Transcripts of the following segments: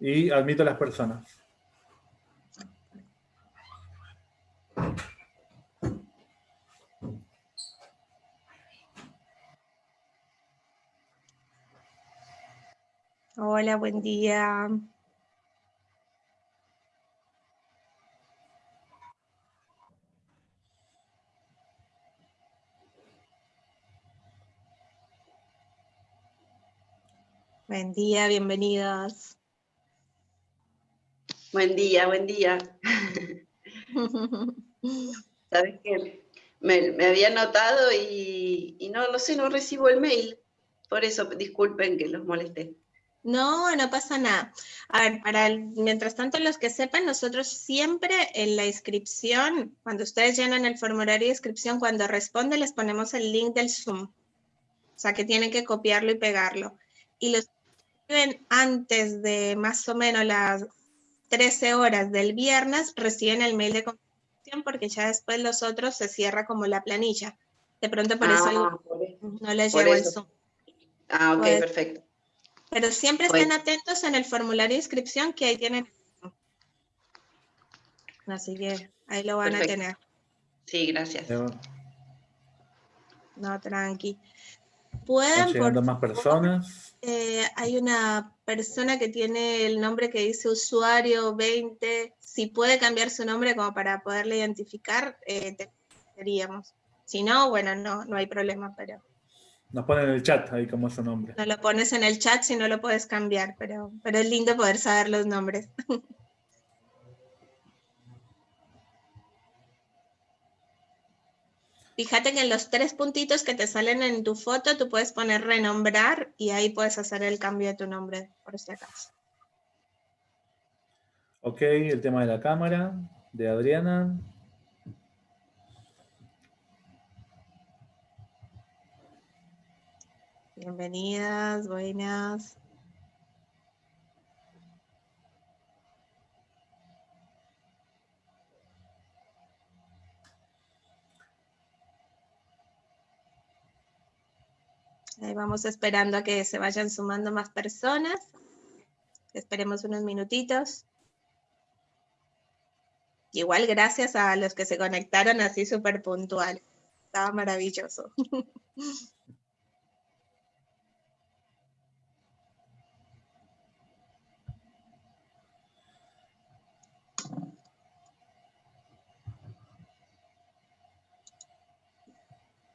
y admito a las personas. Hola, buen día. Buen día, bienvenidos. Buen día, buen día. Sabes que me, había notado y, no, no sé, no recibo el mail. Por eso, disculpen que los molesté. No, no pasa nada. A ver, para mientras tanto, los que sepan, nosotros siempre en la inscripción, cuando ustedes llenan el formulario de inscripción, cuando responde les ponemos el link del Zoom. O sea, que tienen que copiarlo y pegarlo. Y los antes de más o menos las 13 horas del viernes, reciben el mail de confirmación porque ya después los otros se cierra como la planilla. De pronto por, eso, ah, no les llegó el Zoom. Ah, ok, pues, perfecto. Pero siempre estén atentos en el formulario de inscripción que ahí tienen. Así que ahí lo van a tener. Sí, gracias. No, tranqui. Pueden. Por más personas. Eh, hay una persona que tiene el nombre que dice usuario 20, si puede cambiar su nombre como para poderle identificar, eh, te diríamos. Si no, bueno, no, no hay problema, pero... Nos ponen en el chat ahí como su nombre. No lo pones en el chat si no lo puedes cambiar, pero, pero es lindo poder saber los nombres. Fíjate que en los tres puntitos que te salen en tu foto, tú puedes poner renombrar y ahí puedes hacer el cambio de tu nombre, por este caso. Ok, el tema de la cámara, de Adriana. Bienvenidas, buenas. Ahí vamos esperando a que se vayan sumando más personas. Esperemos unos minutitos. Igual gracias a los que se conectaron así súper puntual. Estaba maravilloso.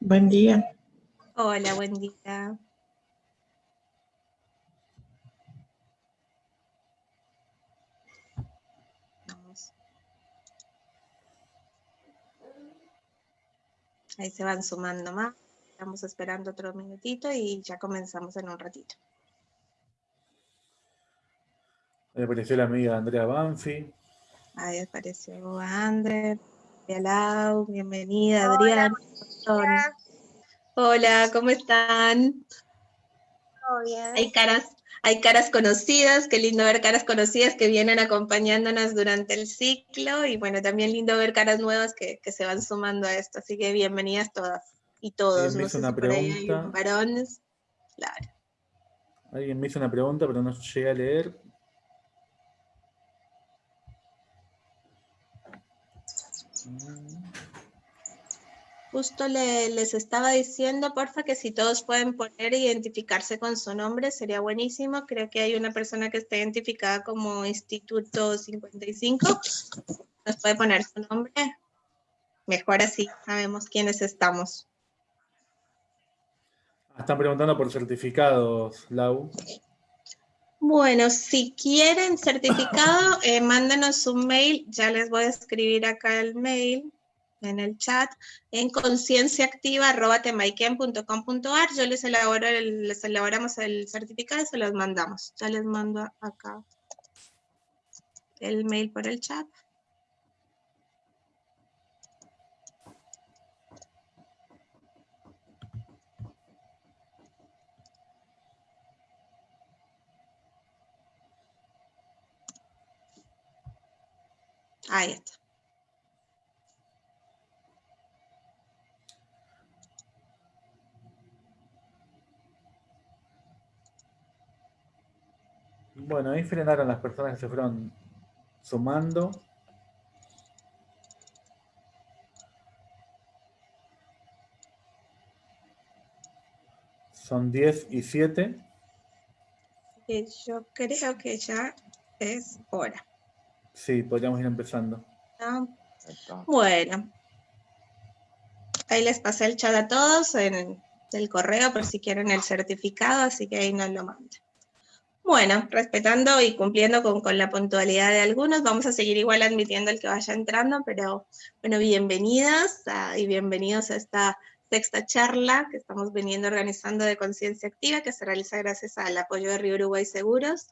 Buen día. Hola, buen día. Ahí se van sumando más. Estamos esperando otro minutito y ya comenzamos en un ratito. Ahí apareció la amiga Andrea Banfi. Ahí apareció Andrea. Bienvenida, Adriana. Hola, ¿cómo están? Bien. Hay caras, hay caras conocidas, qué lindo ver caras conocidas que vienen acompañándonos durante el ciclo y bueno, también lindo ver caras nuevas que, se van sumando a esto, así que bienvenidas todas y todos. me hizo una pregunta. varones, claro. Alguien me hizo una pregunta, pero no llegué a leer. Justo les estaba diciendo, porfa, que si todos pueden poner e identificarse con su nombre, sería buenísimo. Creo que hay una persona que está identificada como Instituto 55. ¿Nos puede poner su nombre? Mejor así, sabemos quiénes estamos. Están preguntando por certificados, Lau. Bueno, si quieren certificado, eh, mándenos un mail. Ya les voy a escribir acá el mail en el chat, en concienciaactiva.temaiken.com.ar. Yo les, elaboro les elaboramos el certificado y se los mandamos. Ya les mando acá el mail por el chat. Ahí está. Bueno, ahí frenaron las personas que se fueron sumando. Son 10 y 7. Y yo creo que ya es hora. Sí, podríamos ir empezando. Bueno. Ahí les pasé el chat a todos en el correo por si quieren el certificado, así que ahí nos lo mandan. Bueno, respetando y cumpliendo con, la puntualidad de algunos, vamos a seguir igual admitiendo el que vaya entrando, pero bueno, bienvenidas y bienvenidos a esta sexta charla que estamos veniendo organizando de conciencia activa, que se realiza gracias al apoyo de Río Uruguay Seguros.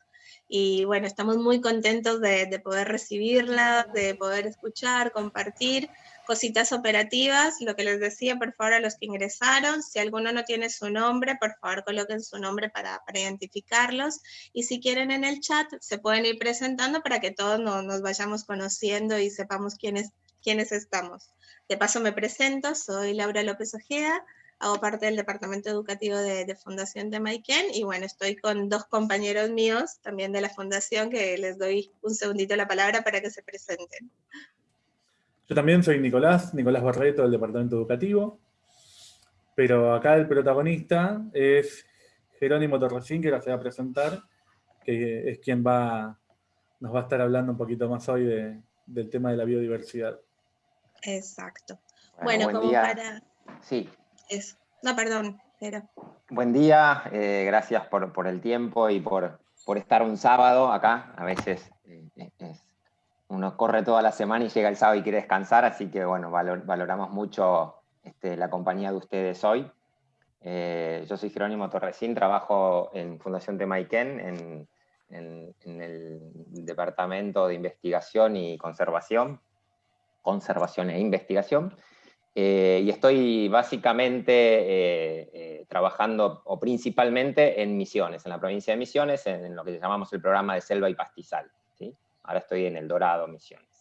Y bueno, estamos muy contentos de, de poder recibirla, de poder escuchar, compartir cositas operativas. Lo que les decía, por favor, a los que ingresaron, si alguno no tiene su nombre, por favor coloquen su nombre para, para identificarlos. Y si quieren en el chat, se pueden ir presentando para que todos no- nos vayamos conociendo y sepamos quiénes, quiénes estamos. De paso me presento, soy Laura López Ojeda, hago parte del Departamento Educativo de, de Fundación de Maiken y bueno, estoy con dos compañeros míos también de la Fundación que les doy un segundito la palabra para que se presenten. Yo también soy Nicolás, Nicolás Barreto del Departamento Educativo, pero acá el protagonista es Jerónimo Torresín, que ahora se va a presentar, que es quien va, nos va a estar hablando un poquito más hoy de- del tema de la biodiversidad. Exacto. Bueno, buen como día. para Sí, eso. No, perdón, pero buen día. eh, gracias por, por el tiempo y por, por estar un sábado acá. A veces eh, uno corre toda la semana y llega el sábado y quiere descansar, así que bueno, valor- valoramos mucho este, la compañía de ustedes hoy. Eh, yo soy Jerónimo Torresín, trabajo en Fundación Temaiken, en, en- el Departamento de Investigación y Conservación, Conservación e Investigación. Eh, y estoy básicamente eh, trabajando, o principalmente, en Misiones, en la provincia de Misiones, en, en lo que llamamos el programa de selva y pastizal. Ahora estoy en El Dorado, Misiones.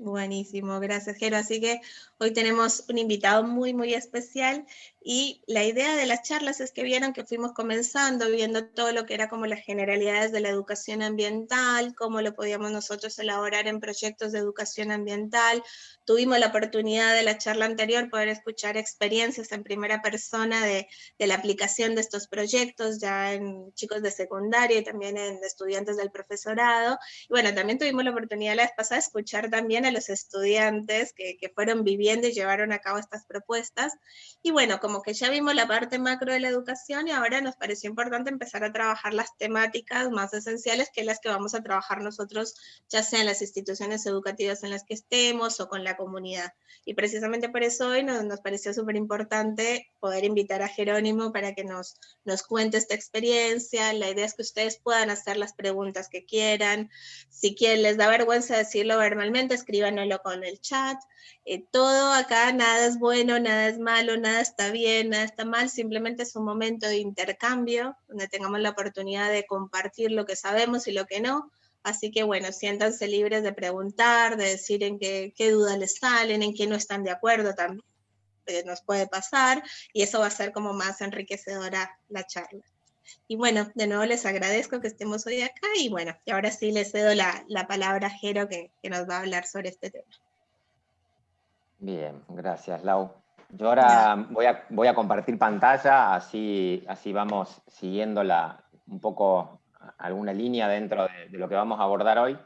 Buenísimo, gracias Jero. Así que hoy tenemos un invitado muy, muy especial y la idea de las charlas es que vieron que fuimos comenzando, viendo todo lo que era como las generalidades de la educación ambiental, cómo lo podíamos nosotros elaborar en proyectos de educación ambiental. Tuvimos la oportunidad de la charla anterior poder escuchar experiencias en primera persona de, de la aplicación de estos proyectos ya en chicos de secundaria y también en estudiantes del profesorado. Y bueno, también tuvimos la oportunidad la vez pasada de escuchar también los estudiantes que, que fueron viviendo y llevaron a cabo estas propuestas. Y bueno, como que ya vimos la parte macro de la educación y ahora nos pareció importante empezar a trabajar las temáticas más esenciales que las que vamos a trabajar nosotros, ya sea en las instituciones educativas en las que estemos o con la comunidad. Y precisamente por eso hoy nos, nos pareció súper importante poder invitar a Jerónimo para que nos, nos cuente esta experiencia. La idea es que ustedes puedan hacer las preguntas que quieran. Si quieren, les da vergüenza decirlo verbalmente, escríbanlo con el chat. Eh, todo acá, nada es bueno, nada es malo, nada está bien, nada está mal, simplemente es un momento de intercambio donde tengamos la oportunidad de compartir lo que sabemos y lo que no. Así que bueno, siéntanse libres de preguntar, de decir en qué, qué dudas les salen, en qué no están de acuerdo también, eh, nos puede pasar, y eso va a ser como más enriquecedora la charla. Y bueno, de nuevo les agradezco que estemos hoy acá, y bueno, y ahora sí les cedo la, la palabra a Jero que, que nos va a hablar sobre este tema. Bien, gracias, Lau. Yo ahora voy a, voy a compartir pantalla, así, así vamos siguiendo la, un poco alguna línea dentro de, de lo que vamos a abordar hoy.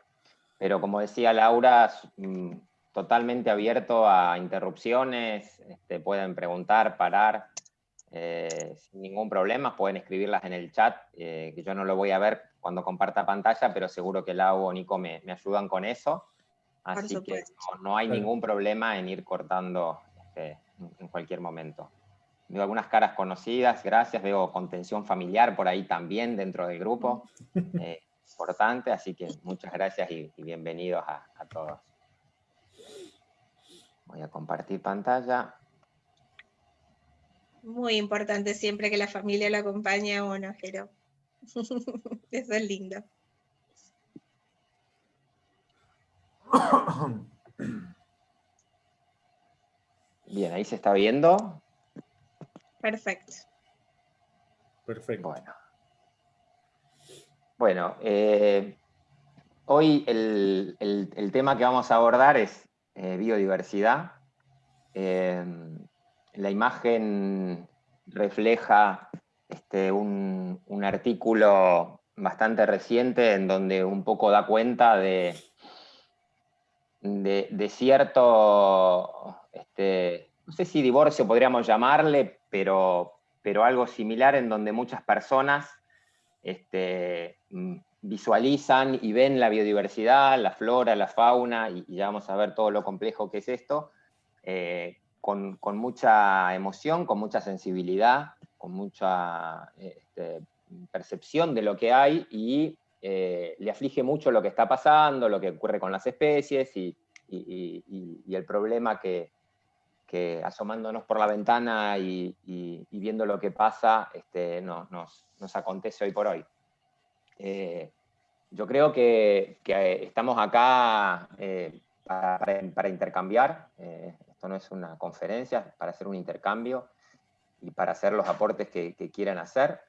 Pero como decía Laura, mm, totalmente abierto a interrupciones, este, pueden preguntar, parar, eh, sin ningún problema, pueden escribirlas en el chat, eh, que yo no lo voy a ver cuando comparta pantalla, pero seguro que Lau o Nico me, me ayudan con eso. Así que no, no hay ningún problema en ir cortando este, en, en cualquier momento. Veo algunas caras conocidas, gracias. Veo contención familiar por ahí también dentro del grupo. eh, importante, así que muchas gracias y, y bienvenidos a, a todos. Voy a compartir pantalla. Muy importante siempre que la familia lo acompañe a uno, Jero. Eso es lindo. Bien, ahí se está viendo. Perfecto. Perfecto. Bueno. Bueno, eh, hoy el, tema que vamos a abordar es eh, biodiversidad. La imagen refleja este, un, artículo bastante reciente en donde un poco da cuenta de, cierto, este, no sé si divorcio podríamos llamarle, pero, pero algo similar en donde muchas personas este, visualizan y ven la biodiversidad, la flora, la fauna, y, ya vamos a ver todo lo complejo que es esto, eh, con, mucha emoción, con mucha sensibilidad, con mucha este, percepción de lo que hay y eh, le aflige mucho lo que está pasando, lo que ocurre con las especies y, el problema que, asomándonos por la ventana y, viendo lo que pasa este, nos, acontece hoy por hoy. Eh, yo creo que, estamos acá eh, para, intercambiar, esto no es una conferencia, para hacer un intercambio y para hacer los aportes que, quieran hacer.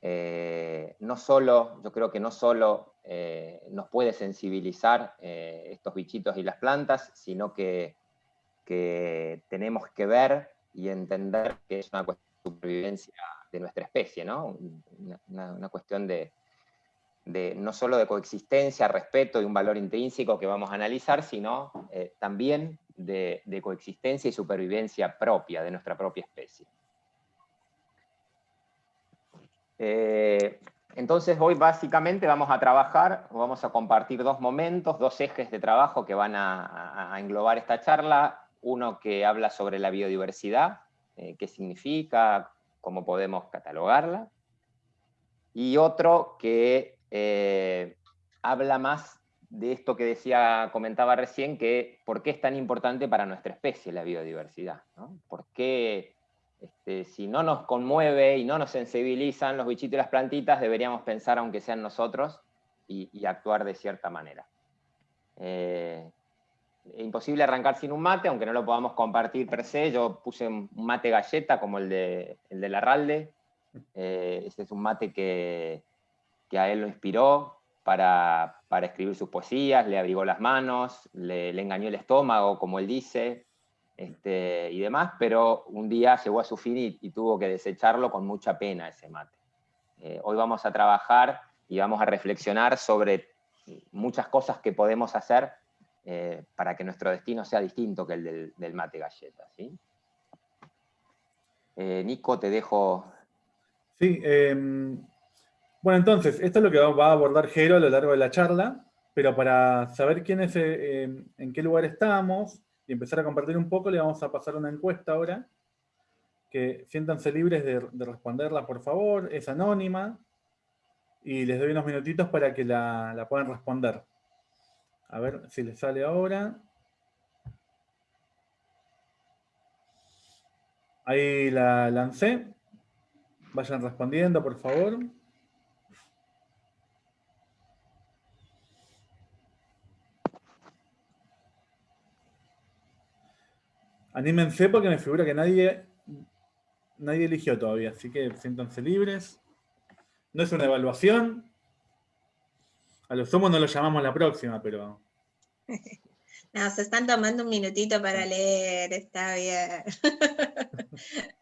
Eh, no solo, yo creo que no solo eh, nos puede sensibilizar eh, estos bichitos y las plantas, sino que, tenemos que ver y entender que es una cuestión de supervivencia de nuestra especie, ¿no? Una, cuestión de, no solo de coexistencia, respeto y un valor intrínseco que vamos a analizar, sino también de coexistencia y supervivencia propia de nuestra propia especie. Eh, entonces hoy básicamente vamos a trabajar, vamos a compartir dos momentos, dos ejes de trabajo que van a, englobar esta charla. Uno que habla sobre la biodiversidad, eh, qué significa, cómo podemos catalogarla. Y otro que eh, habla más de esto que decía, comentaba recién, que por qué es tan importante para nuestra especie la biodiversidad. ¿Por qué este, si no nos conmueve y no nos sensibilizan los bichitos y las plantitas, deberíamos pensar, aunque sean nosotros, y, actuar de cierta manera. Eh, imposible arrancar sin un mate, aunque no lo podamos compartir per se. Yo puse un mate galleta como el de, el de Larralde. Eh, ese es un mate que, a él lo inspiró para, escribir sus poesías, le abrigó las manos, le, le engañó el estómago, como él dice, este, y demás, pero un día llegó a su fin y, tuvo que desecharlo con mucha pena ese mate. Eh, hoy vamos a trabajar y vamos a reflexionar sobre muchas cosas que podemos hacer eh, para que nuestro destino sea distinto que el del, mate galleta. ¿sí? Eh, Nico, te dejo... Sí, em, bueno, entonces, esto es lo que va a abordar Jero a lo largo de la charla, pero para saber quién es, em, en qué lugar estamos, y empezar a compartir un poco, le vamos a pasar una encuesta ahora, que siéntanse libres de, responderla, por favor, es anónima, y les doy unos minutitos para que la, puedan responder. A ver si les sale ahora. Ahí la lancé. Vayan respondiendo, por favor. Anímense porque me figura que nadie, nadie eligió todavía, así que siéntanse libres. No es una evaluación. A los somos no lo llamamos la próxima, pero... No, se están tomando un minutito para leer, está bien.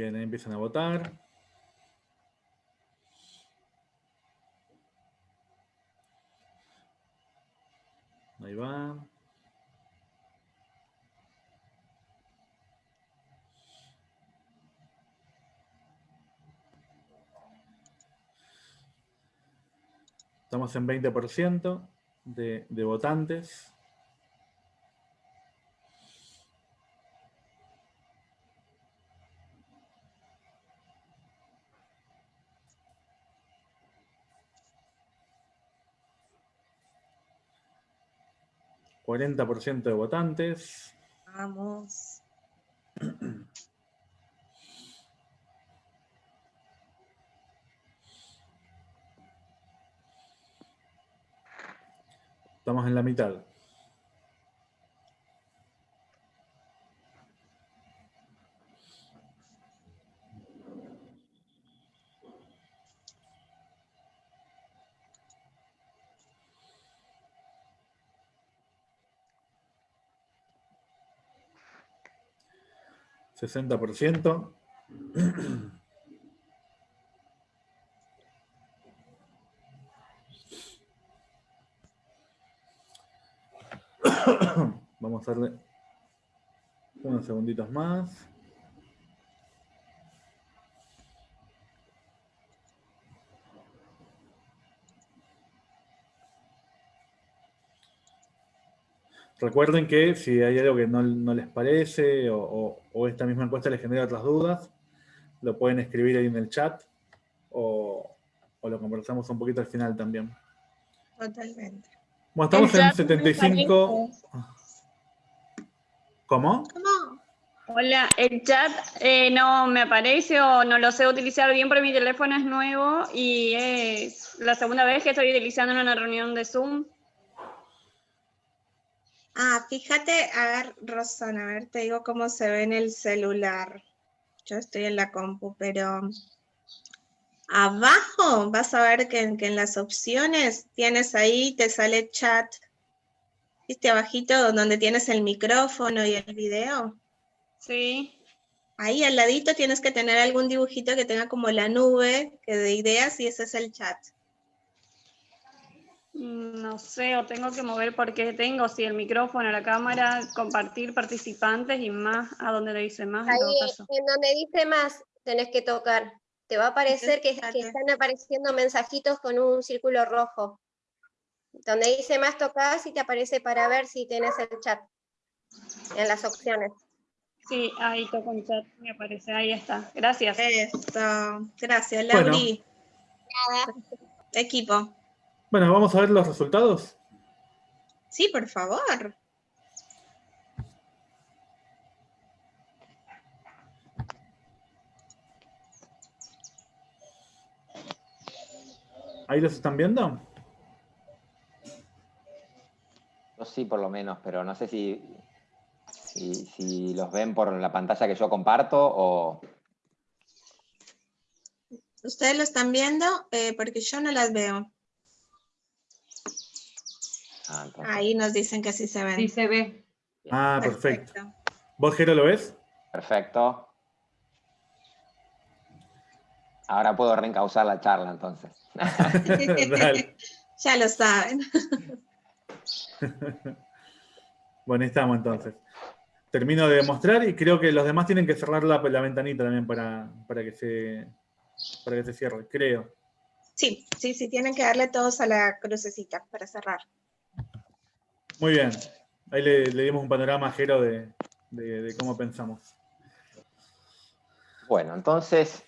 Bien, empiezan a votar. Ahí va. Estamos en 20% de, de votantes. 40% de votantes. Vamos. Estamos en la mitad. 60%. Vamos a darle unos segunditos más. Recuerden que si hay algo que no, les parece o, esta misma encuesta les genera otras dudas, lo pueden escribir ahí en el chat o, lo conversamos un poquito al final también. Totalmente. Bueno, estamos en 75... ¿Cómo? ¿Cómo? Hola, el chat eh, no me aparece o no lo sé utilizar bien porque mi teléfono es nuevo y es la segunda vez que estoy utilizando en una reunión de Zoom. Ah, fíjate, a ver, Rosana, a ver, te digo cómo se ve en el celular. Yo estoy en la compu, pero abajo vas a ver que, en las opciones tienes ahí, te sale chat. ¿Viste abajito donde tienes el micrófono y el video? Sí. Ahí al ladito tienes que tener algún dibujito que tenga como la nube que de ideas y ese es el chat. Mm, no sé, o tengo que mover porque tengo, si el micrófono, la cámara, compartir participantes y más, a donde le dice más. Ahí, en, donde dice más, tenés que tocar. Te va a aparecer que, están apareciendo mensajitos con un círculo rojo. Donde dice más tocas y te aparece para ver si tienes el chat en las opciones. Sí, ahí toco el chat, me aparece, ahí está. Gracias. Gracias, Lauri. Nada. Equipo. Bueno, vamos a ver los resultados. Sí, por favor. ¿Ahí los están viendo? Yo sí, por lo menos, pero no sé si, si, los ven por la pantalla que yo comparto o... Ustedes lo están viendo eh, porque yo no las veo. Ah, Ahí nos dicen que sí se ven. Sí se ve. Ah, perfecto. ¿Vos, Jero, lo ves? Perfecto. Ahora puedo reencauzar la charla, entonces. ya lo saben. bueno, estamos entonces. Termino de mostrar y creo que los demás tienen que cerrar la, ventanita también para, para, que se, para que se cierre, creo. Sí, sí, sí, tienen que darle todos a la crucecita para cerrar. Muy bien. Ahí le, dimos un panorama ajero de, cómo pensamos. Bueno, entonces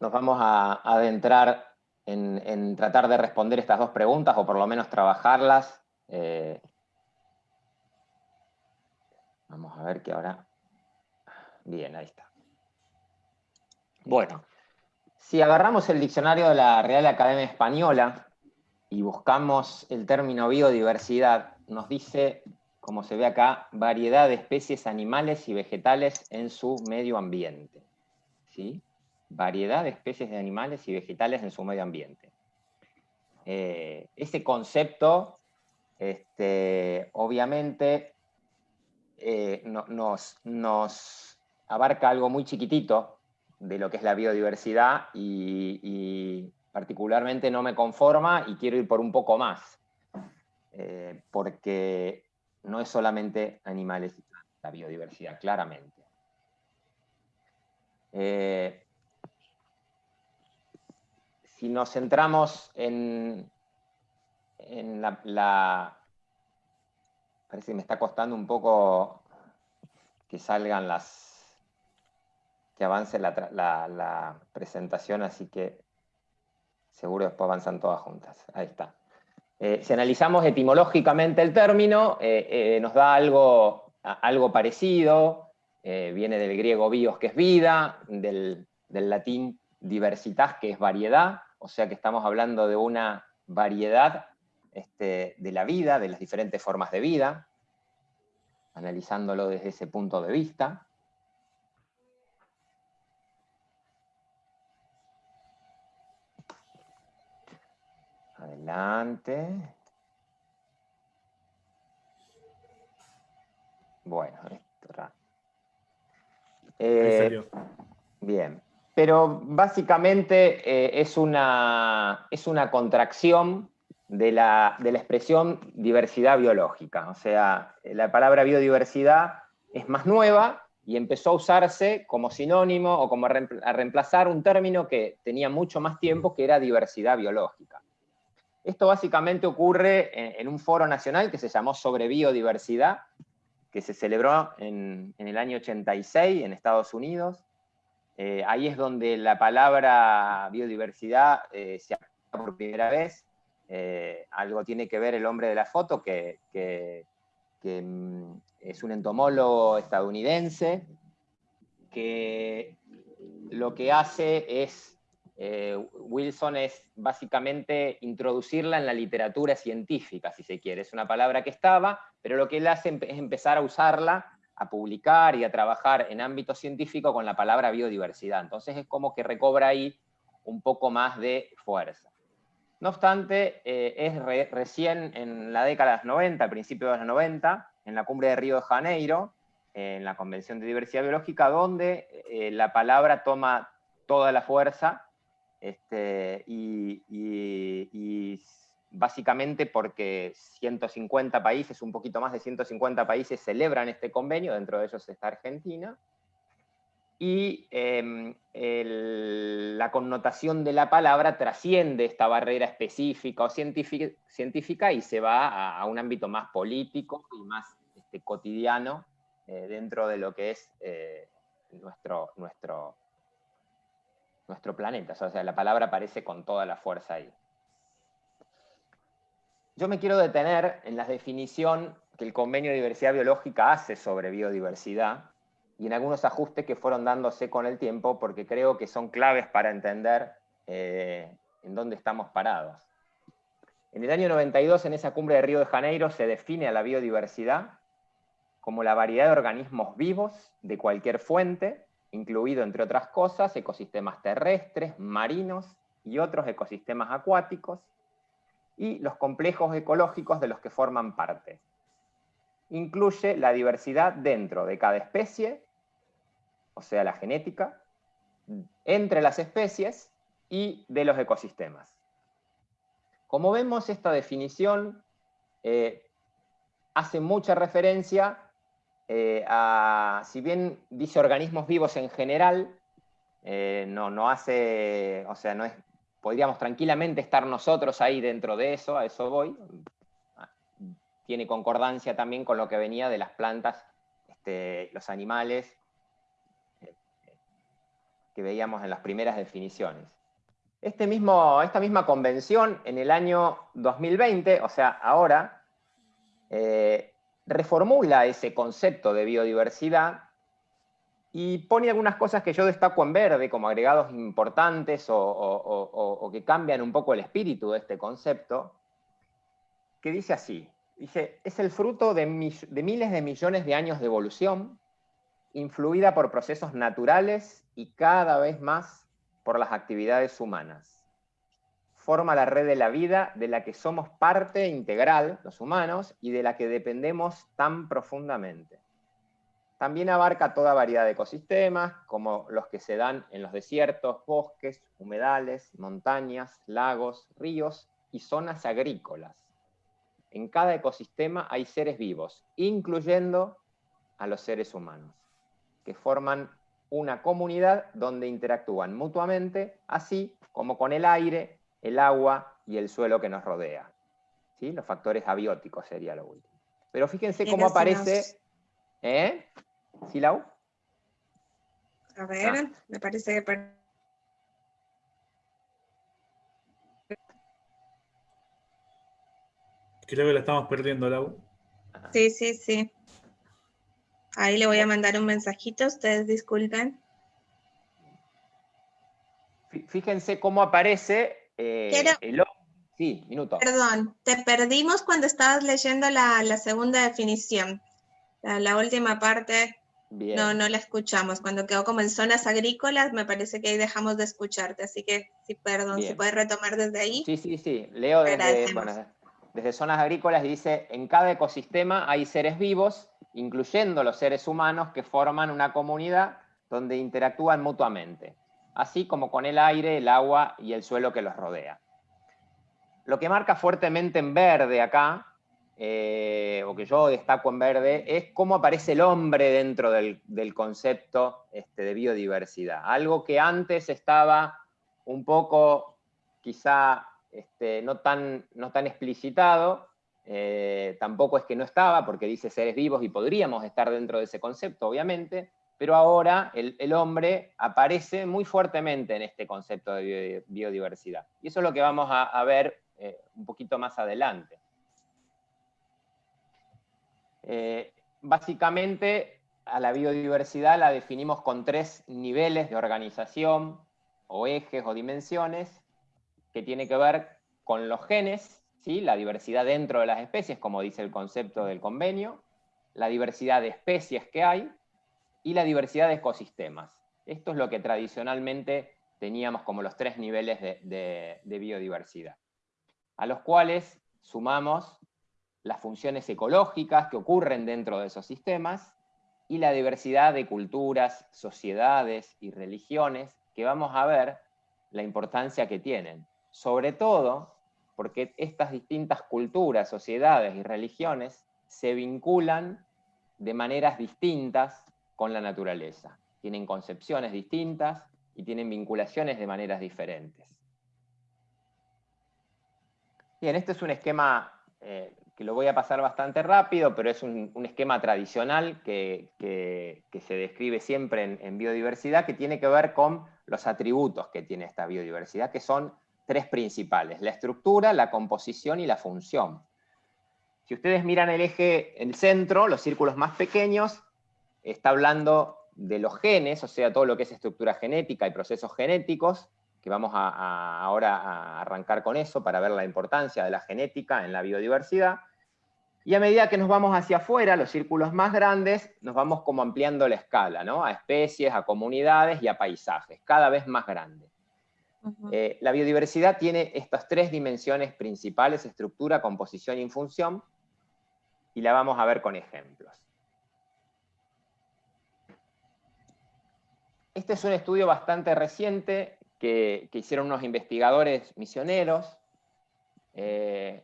nos vamos a adentrar en, tratar de responder estas dos preguntas, o por lo menos trabajarlas. Eh, vamos a ver que ahora... Bien, ahí está. Bueno, si agarramos el diccionario de la Real Academia Española y buscamos el término biodiversidad, nos dice, como se ve acá, variedad de especies animales y vegetales en su medio ambiente. ¿Sí? Variedad de especies de animales y vegetales en su medio ambiente. Eh, ese concepto, este, obviamente, eh, nos, nos, abarca algo muy chiquitito de lo que es la biodiversidad y particularmente no me conforma y quiero ir por un poco más. Eh, porque no es solamente animales y la biodiversidad, claramente. Eh, si nos centramos en, la, Parece que me está costando un poco que salgan las... que avance la presentación, así que seguro después avanzan todas juntas. Ahí está. Eh, si analizamos etimológicamente el término, eh, eh, nos da algo, algo parecido, viene del griego bios, que es vida, del, latín diversitas, que es variedad, o sea que estamos hablando de una variedad este, de la vida, de las diferentes formas de vida, analizándolo desde ese punto de vista. Adelante. Bueno, esto Eh, bien. Pero básicamente eh, es, una, es una contracción de la, de la expresión diversidad biológica. O sea, la palabra biodiversidad es más nueva y empezó a usarse como sinónimo o como a reemplazar un término que tenía mucho más tiempo, que era diversidad biológica. Esto básicamente ocurre en, un foro nacional que se llamó Sobre Biodiversidad, que se celebró en, el año 86 en Estados Unidos. Eh, ahí es donde la palabra biodiversidad eh, se aplica por primera vez. Eh, algo tiene que ver el hombre de la foto, que, que mm, es un entomólogo estadounidense que lo que hace es, eh, Wilson es básicamente introducirla en la literatura científica, si se quiere. Es una palabra que estaba, pero lo que él hace es empezar a usarla, a publicar y a trabajar en ámbito científico con la palabra biodiversidad. Entonces es como que recobra ahí un poco más de fuerza. No obstante, eh, es recién en la década de los 90, principios de los 90, en la cumbre de Río de Janeiro, en la Convención de Diversidad Biológica, donde eh, la palabra toma toda la fuerza este, y, básicamente porque 150 países, un poquito más de 150 países celebran este convenio, dentro de ellos está Argentina, y em, la connotación de la palabra trasciende esta barrera específica o científica, y se va a, un ámbito más político y más este, cotidiano eh, dentro de lo que es eh, nuestro, nuestro, nuestro planeta. O sea, la palabra aparece con toda la fuerza ahí. Yo me quiero detener en la definición que el Convenio de Diversidad Biológica hace sobre biodiversidad, y en algunos ajustes que fueron dándose con el tiempo, porque creo que son claves para entender eh, en dónde estamos parados. En el año 92, en esa cumbre de Río de Janeiro, se define a la biodiversidad como la variedad de organismos vivos de cualquier fuente, incluido, entre otras cosas, ecosistemas terrestres, marinos y otros ecosistemas acuáticos, y los complejos ecológicos de los que forman parte. Incluye la diversidad dentro de cada especie o sea, la genética, entre las especies y de los ecosistemas. Como vemos, esta definición eh, hace mucha referencia eh, si bien dice organismos vivos en general, eh, no, no hace, o sea, no es, podríamos tranquilamente estar nosotros ahí dentro de eso, a eso voy. Tiene concordancia también con lo que venía de las plantas, este, los animales que veíamos en las primeras definiciones. Este mismo, esta misma convención en el año 2020, o sea, ahora, eh, reformula ese concepto de biodiversidad y pone algunas cosas que yo destaco en verde como agregados importantes o, que cambian un poco el espíritu de este concepto, que dice así, dice, es el fruto de, de miles de millones de años de evolución, influida por procesos naturales y cada vez más por las actividades humanas. Forma la red de la vida de la que somos parte integral, los humanos, y de la que dependemos tan profundamente. También abarca toda variedad de ecosistemas, como los que se dan en los desiertos, bosques, humedales, montañas, lagos, ríos y zonas agrícolas. En cada ecosistema hay seres vivos, incluyendo a los seres humanos que forman una comunidad donde interactúan mutuamente, así como con el aire, el agua y el suelo que nos rodea. ¿Sí? Los factores abióticos sería lo último. Pero fíjense cómo aparece... ¿Eh? ¿Silau? A ver, ah. me parece que... Creo que la estamos perdiendo, Lau. Sí, sí, sí. Ahí le voy a mandar un mensajito, ustedes disculpen. Fíjense cómo aparece eh, el... Sí, minuto. Perdón, te perdimos cuando estabas leyendo la, segunda definición. La, última parte no, no la escuchamos. Cuando quedó como en zonas agrícolas, me parece que ahí dejamos de escucharte. Así que, sí, perdón, si puedes retomar desde ahí. Sí, sí, sí. Leo desde, desde zonas agrícolas dice, en cada ecosistema hay seres vivos incluyendo los seres humanos que forman una comunidad donde interactúan mutuamente, así como con el aire, el agua y el suelo que los rodea. Lo que marca fuertemente en verde acá, eh, o que yo destaco en verde, es cómo aparece el hombre dentro del, concepto este, de biodiversidad. Algo que antes estaba un poco, quizá, este, no, tan, no tan explicitado, eh, tampoco es que no estaba, porque dice seres vivos y podríamos estar dentro de ese concepto, obviamente, pero ahora el, hombre aparece muy fuertemente en este concepto de biodiversidad. Y eso es lo que vamos a, ver eh, un poquito más adelante. Eh, básicamente, a la biodiversidad la definimos con tres niveles de organización, o ejes o dimensiones, que tiene que ver con los genes, la diversidad dentro de las especies, como dice el concepto del convenio, la diversidad de especies que hay y la diversidad de ecosistemas. Esto es lo que tradicionalmente teníamos como los tres niveles de, biodiversidad, a los cuales sumamos las funciones ecológicas que ocurren dentro de esos sistemas y la diversidad de culturas, sociedades y religiones que vamos a ver la importancia que tienen, sobre todo porque estas distintas culturas, sociedades y religiones se vinculan de maneras distintas con la naturaleza. Tienen concepciones distintas y tienen vinculaciones de maneras diferentes. Bien, este es un esquema eh, que lo voy a pasar bastante rápido, pero es un, esquema tradicional que, se describe siempre en, en biodiversidad, que tiene que ver con los atributos que tiene esta biodiversidad, que son tres principales, la estructura, la composición y la función. Si ustedes miran el eje, el centro, los círculos más pequeños, está hablando de los genes, o sea, todo lo que es estructura genética y procesos genéticos, que vamos a, ahora a arrancar con eso para ver la importancia de la genética en la biodiversidad. Y a medida que nos vamos hacia afuera, los círculos más grandes, nos vamos como ampliando la escala, ¿no? A especies, a comunidades y a paisajes, cada vez más grandes. Eh, la biodiversidad tiene estas tres dimensiones principales, estructura, composición y función, y la vamos a ver con ejemplos. Este es un estudio bastante reciente que, hicieron unos investigadores misioneros. Eh,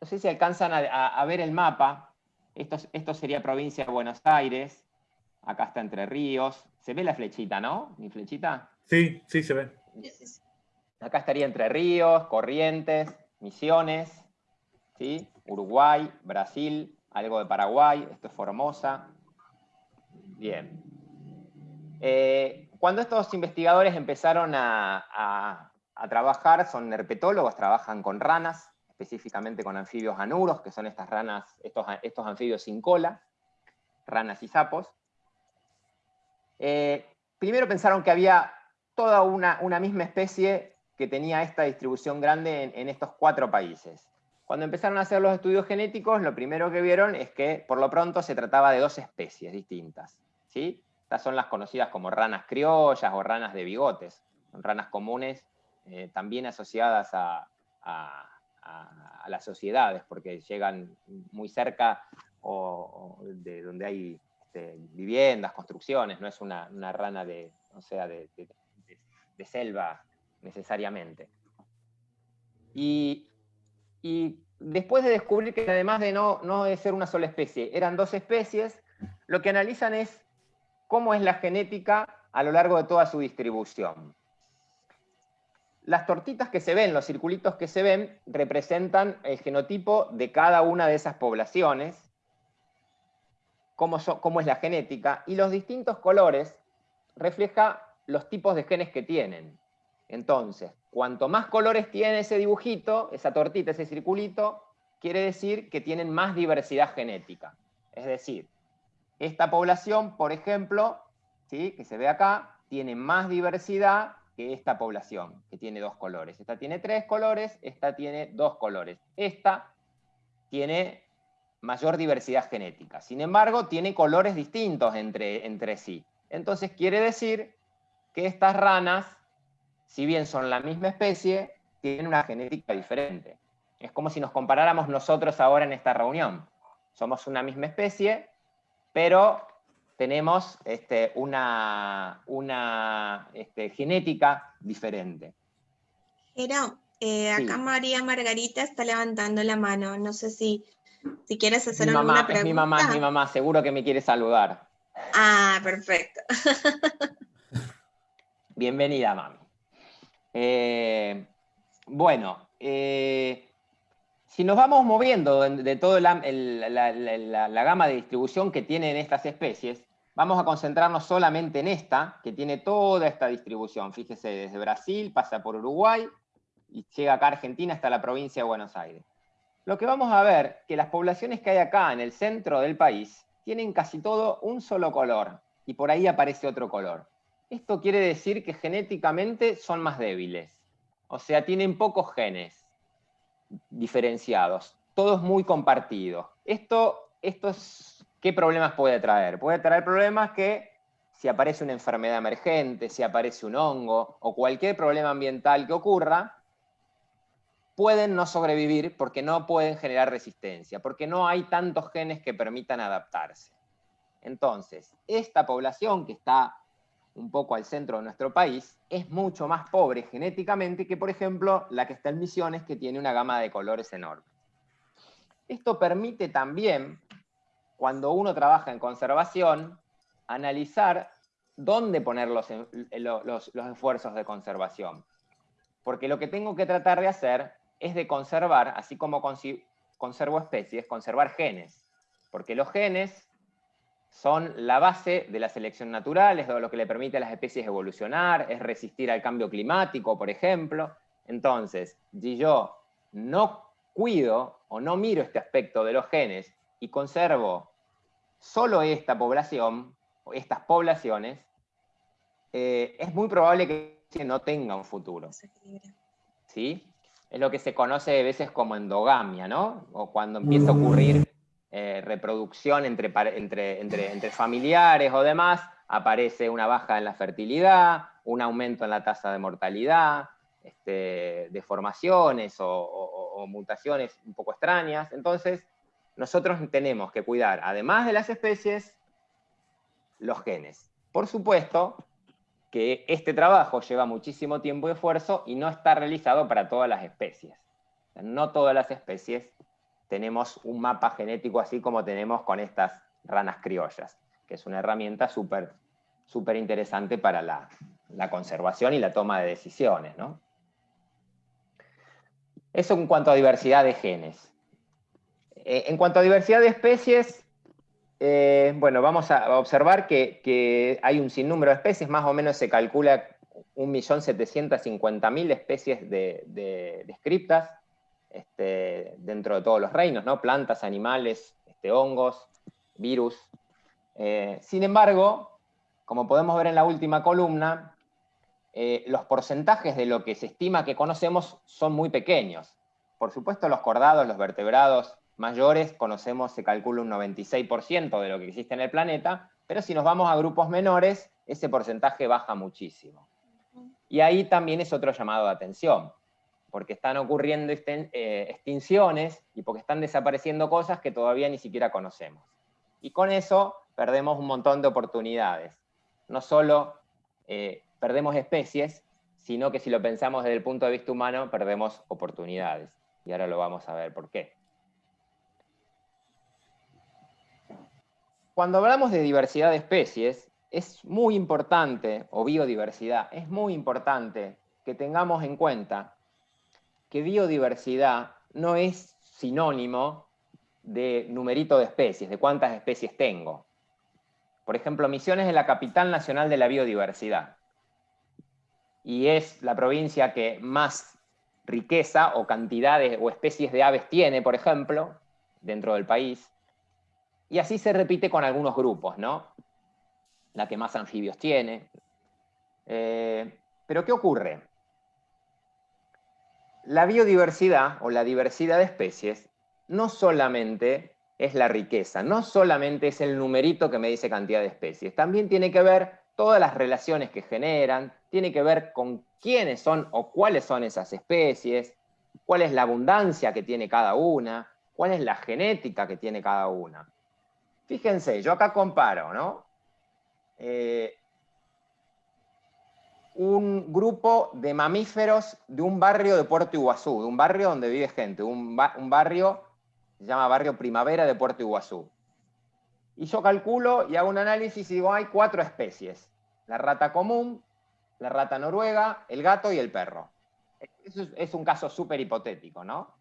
no sé si alcanzan a, ver el mapa. Esto, esto sería provincia de Buenos Aires. Acá está Entre Ríos. Se ve la flechita, ¿no? ¿Mi flechita? Sí, sí se ve. Acá estaría Entre Ríos, Corrientes, Misiones, ¿sí? Uruguay, Brasil, algo de Paraguay, esto es Formosa. Bien. Eh, cuando estos investigadores empezaron a, trabajar, son herpetólogos, trabajan con ranas, específicamente con anfibios anuros, que son estas ranas, estos, anfibios sin cola, ranas y sapos. Eh, primero pensaron que había toda una, misma especie que tenía esta distribución grande en, estos cuatro países. Cuando empezaron a hacer los estudios genéticos, lo primero que vieron es que por lo pronto se trataba de dos especies distintas. ¿sí? Estas son las conocidas como ranas criollas o ranas de bigotes. Son ranas comunes eh, también asociadas a, las sociedades, porque llegan muy cerca de donde hay este, viviendas, construcciones, no es una, rana de, o sea, de, selva necesariamente. Y, después de descubrir que además de no, no de ser una sola especie, eran dos especies, lo que analizan es cómo es la genética a lo largo de toda su distribución. Las tortitas que se ven, los circulitos que se ven, representan el genotipo de cada una de esas poblaciones, cómo, es la genética, y los distintos colores refleja los tipos de genes que tienen. Entonces, cuanto más colores tiene ese dibujito, esa tortita, ese circulito, quiere decir que tienen más diversidad genética. Es decir, esta población, por ejemplo, ¿sí? que se ve acá, tiene más diversidad que esta población, que tiene dos colores. Esta tiene tres colores, esta tiene dos colores. Esta tiene mayor diversidad genética. Sin embargo, tiene colores distintos entre, entre sí. Entonces quiere decir que estas ranas, si bien son la misma especie, tienen una genética diferente. Es como si nos comparáramos nosotros ahora en esta reunión. Somos una misma especie, pero tenemos este, una, una este, genética diferente. Pero eh, acá María Margarita está levantando la mano. No sé si, si quieres hacer mi mamá, alguna pregunta. Es mi mamá, es mi mamá, seguro que me quiere saludar. Ah, perfecto. Bienvenida, mami. Eh, bueno, eh, si nos vamos moviendo de, toda la, gama de distribución que tienen estas especies, vamos a concentrarnos solamente en esta, que tiene toda esta distribución. Fíjese, desde Brasil, pasa por Uruguay, y llega acá a Argentina hasta la provincia de Buenos Aires. Lo que vamos a ver, que las poblaciones que hay acá en el centro del país, tienen casi todo un solo color, y por ahí aparece otro color. Esto quiere decir que genéticamente son más débiles. O sea, tienen pocos genes diferenciados, todos muy compartidos. Esto, esto es, ¿qué problemas puede traer? Puede traer problemas que si aparece una enfermedad emergente, si aparece un hongo o cualquier problema ambiental que ocurra, pueden no sobrevivir porque no pueden generar resistencia, porque no hay tantos genes que permitan adaptarse. Entonces, esta población que está un poco al centro de nuestro país, es mucho más pobre genéticamente que, por ejemplo, la que está en Misiones, que tiene una gama de colores enorme. Esto permite también, cuando uno trabaja en conservación, analizar dónde poner los, los, los esfuerzos de conservación. Porque lo que tengo que tratar de hacer es de conservar, así como conservo especies, conservar genes. Porque los genes son la base de la selección natural, es lo que le permite a las especies evolucionar, es resistir al cambio climático, por ejemplo. Entonces, si yo no cuido o no miro este aspecto de los genes y conservo solo esta población, o estas poblaciones, eh, es muy probable que no tenga un futuro. ¿Sí? Es lo que se conoce a veces como endogamia, ¿no? O cuando empieza a ocurrir eh, reproducción entre, entre, entre, familiares o demás, aparece una baja en la fertilidad, un aumento en la tasa de mortalidad, este, deformaciones o, mutaciones un poco extrañas. Entonces, nosotros tenemos que cuidar, además de las especies, los genes. Por supuesto que este trabajo lleva muchísimo tiempo y esfuerzo y no está realizado para todas las especies. No todas las especies tenemos un mapa genético así como tenemos con estas ranas criollas, que es una herramienta súper súper interesante para la, la, conservación y la toma de decisiones. Eso en cuanto a diversidad de genes. Eh, en cuanto a diversidad de especies, eh, bueno, vamos a observar que, que, hay un sinnúmero de especies, más o menos se calcula 1.750.000 especies de, de, descriptas, este, dentro de todos los reinos, ¿no? plantas, animales, este, hongos, virus. Eh, sin embargo, como podemos ver en la última columna, eh, los porcentajes de lo que se estima que conocemos son muy pequeños. Por supuesto, los cordados, los vertebrados mayores, conocemos, se calcula un 96% de lo que existe en el planeta, pero si nos vamos a grupos menores, ese porcentaje baja muchísimo. Y ahí también es otro llamado de atención porque están ocurriendo eh, extinciones y porque están desapareciendo cosas que todavía ni siquiera conocemos. Y con eso perdemos un montón de oportunidades. No solo eh, perdemos especies, sino que si lo pensamos desde el punto de vista humano, perdemos oportunidades. Y ahora lo vamos a ver por qué. Cuando hablamos de diversidad de especies, es muy importante, o biodiversidad, es muy importante que tengamos en cuenta que biodiversidad no es sinónimo de numerito de especies, de cuántas especies tengo. Por ejemplo, Misiones es la capital nacional de la biodiversidad. Y es la provincia que más riqueza o cantidades o especies de aves tiene, por ejemplo, dentro del país. Y así se repite con algunos grupos, ¿no? La que más anfibios tiene. Eh, pero ¿qué ocurre? La biodiversidad o la diversidad de especies no solamente es la riqueza, no solamente es el numerito que me dice cantidad de especies, también tiene que ver todas las relaciones que generan, tiene que ver con quiénes son o cuáles son esas especies, cuál es la abundancia que tiene cada una, cuál es la genética que tiene cada una. Fíjense, yo acá comparo, ¿no? eh, un grupo de mamíferos de un barrio de Puerto Iguazú, de un barrio donde vive gente, un, barrio, se llama Barrio Primavera de Puerto Iguazú. Y yo calculo y hago un análisis y digo, hay cuatro especies. La rata común, la rata noruega, el gato y el perro. Eso es, un caso súper hipotético, ¿no?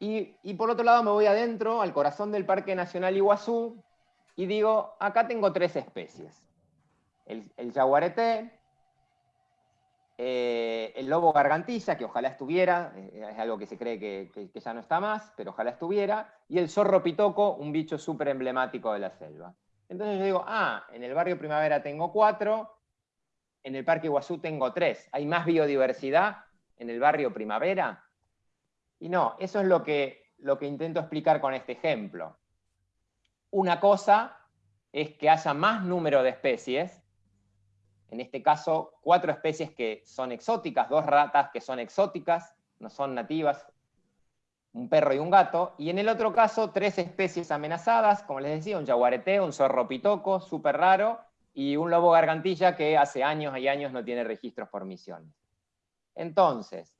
Y, por otro lado me voy adentro, al corazón del Parque Nacional Iguazú, y digo, acá tengo tres especies el, el eh, el lobo gargantilla, que ojalá estuviera, eh, es algo que se cree que, ya no está más, pero ojalá estuviera, y el zorro pitoco, un bicho súper emblemático de la selva. Entonces yo digo, ah, en el barrio Primavera tengo cuatro, en el Parque Iguazú tengo tres. ¿Hay más biodiversidad en el barrio Primavera? Y no, eso es lo que, lo que intento explicar con este ejemplo. Una cosa es que haya más número de especies, en este caso, cuatro especies que son exóticas, dos ratas que son exóticas, no son nativas, un perro y un gato, y en el otro caso, tres especies amenazadas, como les decía, un jaguarete, un zorro pitoco, súper raro, y un lobo gargantilla que hace años y años no tiene registros por misiones. Entonces,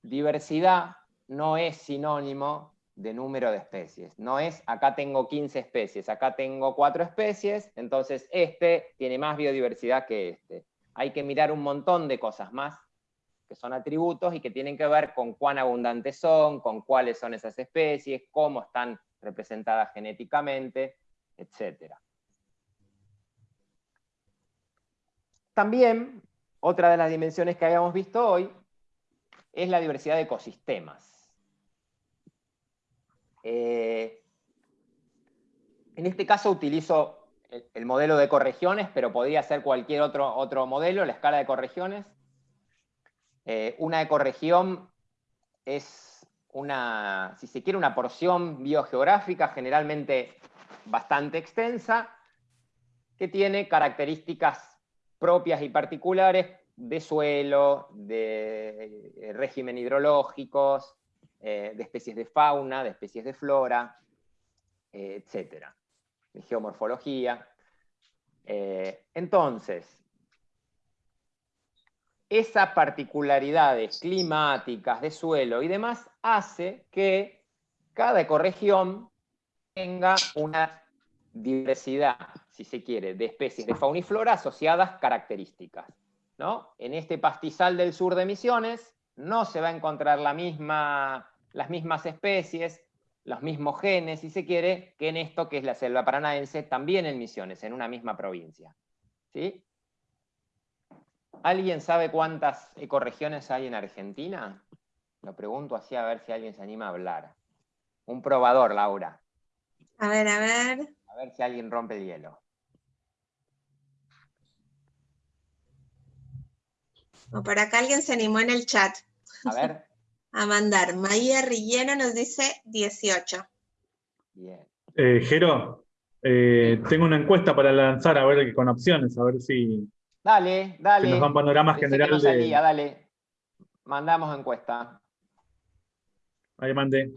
diversidad no es sinónimo de número de especies. No es, acá tengo 15 especies, acá tengo 4 especies, entonces este tiene más biodiversidad que este. Hay que mirar un montón de cosas más, que son atributos y que tienen que ver con cuán abundantes son, con cuáles son esas especies, cómo están representadas genéticamente, etc. También, otra de las dimensiones que habíamos visto hoy, es la diversidad de ecosistemas. Eh, en este caso utilizo el, modelo de ecorregiones, pero podría ser cualquier otro, otro modelo, la escala de ecorregiones. Eh, una ecorregión es una, si se quiere, una porción biogeográfica generalmente bastante extensa, que tiene características propias y particulares de suelo, de eh, régimen hidrológicos, eh, de especies de fauna, de especies de flora, eh, etc. De geomorfología. Eh, entonces, esas particularidades climáticas de suelo y demás hace que cada ecorregión tenga una diversidad, si se quiere, de especies de fauna y flora asociadas características. ¿no? En este pastizal del sur de Misiones no se va a encontrar la misma, las mismas especies, los mismos genes, si se quiere, que en esto que es la selva paranaense, también en Misiones, en una misma provincia. ¿Sí? ¿Alguien sabe cuántas ecorregiones hay en Argentina? Lo pregunto así a ver si alguien se anima a hablar. Un probador, Laura. A ver, a ver. A ver si alguien rompe el hielo. O por acá alguien se animó en el chat. A ver. a mandar. Maía Rillero nos dice 18. Bien. Eh, Jero, eh, tengo una encuesta para lanzar, a ver con opciones, a ver si. Dale, dale. nos dan panorama general de. dale. Mandamos encuesta. Ahí mandé.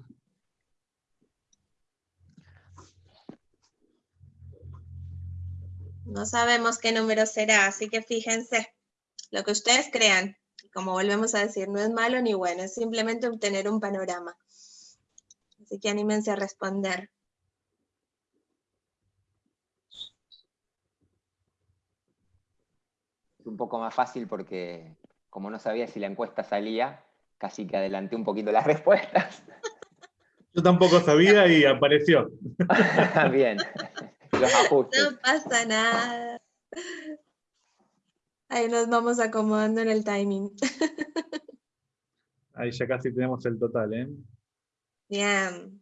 No sabemos qué número será, así que fíjense lo que ustedes crean. Como volvemos a decir, no es malo ni bueno, es simplemente obtener un panorama. Así que anímense a responder. Es un poco más fácil porque como no sabía si la encuesta salía, casi que adelanté un poquito las respuestas. Yo tampoco sabía y apareció. Bien. No pasa nada. Ahí nos vamos acomodando en el timing. Ahí ya casi tenemos el total, ¿eh? Bien.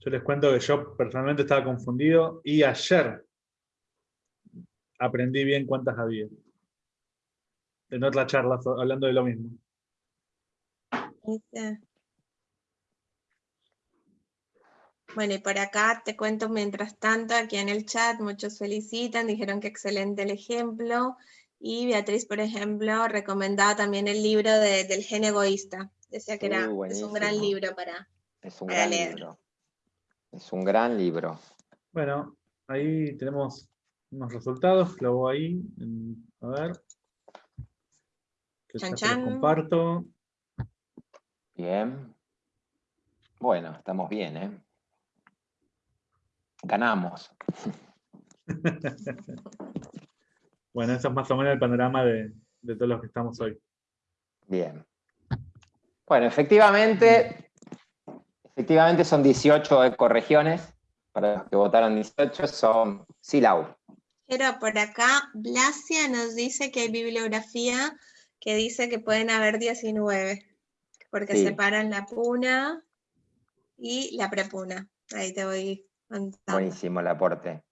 Yo les cuento que yo personalmente estaba confundido y ayer aprendí bien cuántas había. En otra charla, hablando de lo mismo. Bueno, y por acá te cuento mientras tanto, aquí en el chat muchos felicitan, dijeron que excelente el ejemplo. Y Beatriz, por ejemplo, recomendaba también el libro de- del gen egoísta. Decía que era, es un gran libro para... Es un Para gran leer. libro. Es un gran libro. Bueno, ahí tenemos unos resultados, lo voy ahí, en- a ver. Que Chan, los chan. comparto. Bien. Bueno, estamos bien, ¿eh? Ganamos. Bueno, ese es más o menos el panorama de, de todos los que estamos hoy. Bien. Bueno, efectivamente, efectivamente son 18 ecorregiones. Para los que votaron 18 son Silau. Pero por acá, Blasia nos dice que hay bibliografía que dice que pueden haber 19, porque Sí. separan la puna y la prepuna. Ahí te voy contando. Buenísimo el aporte.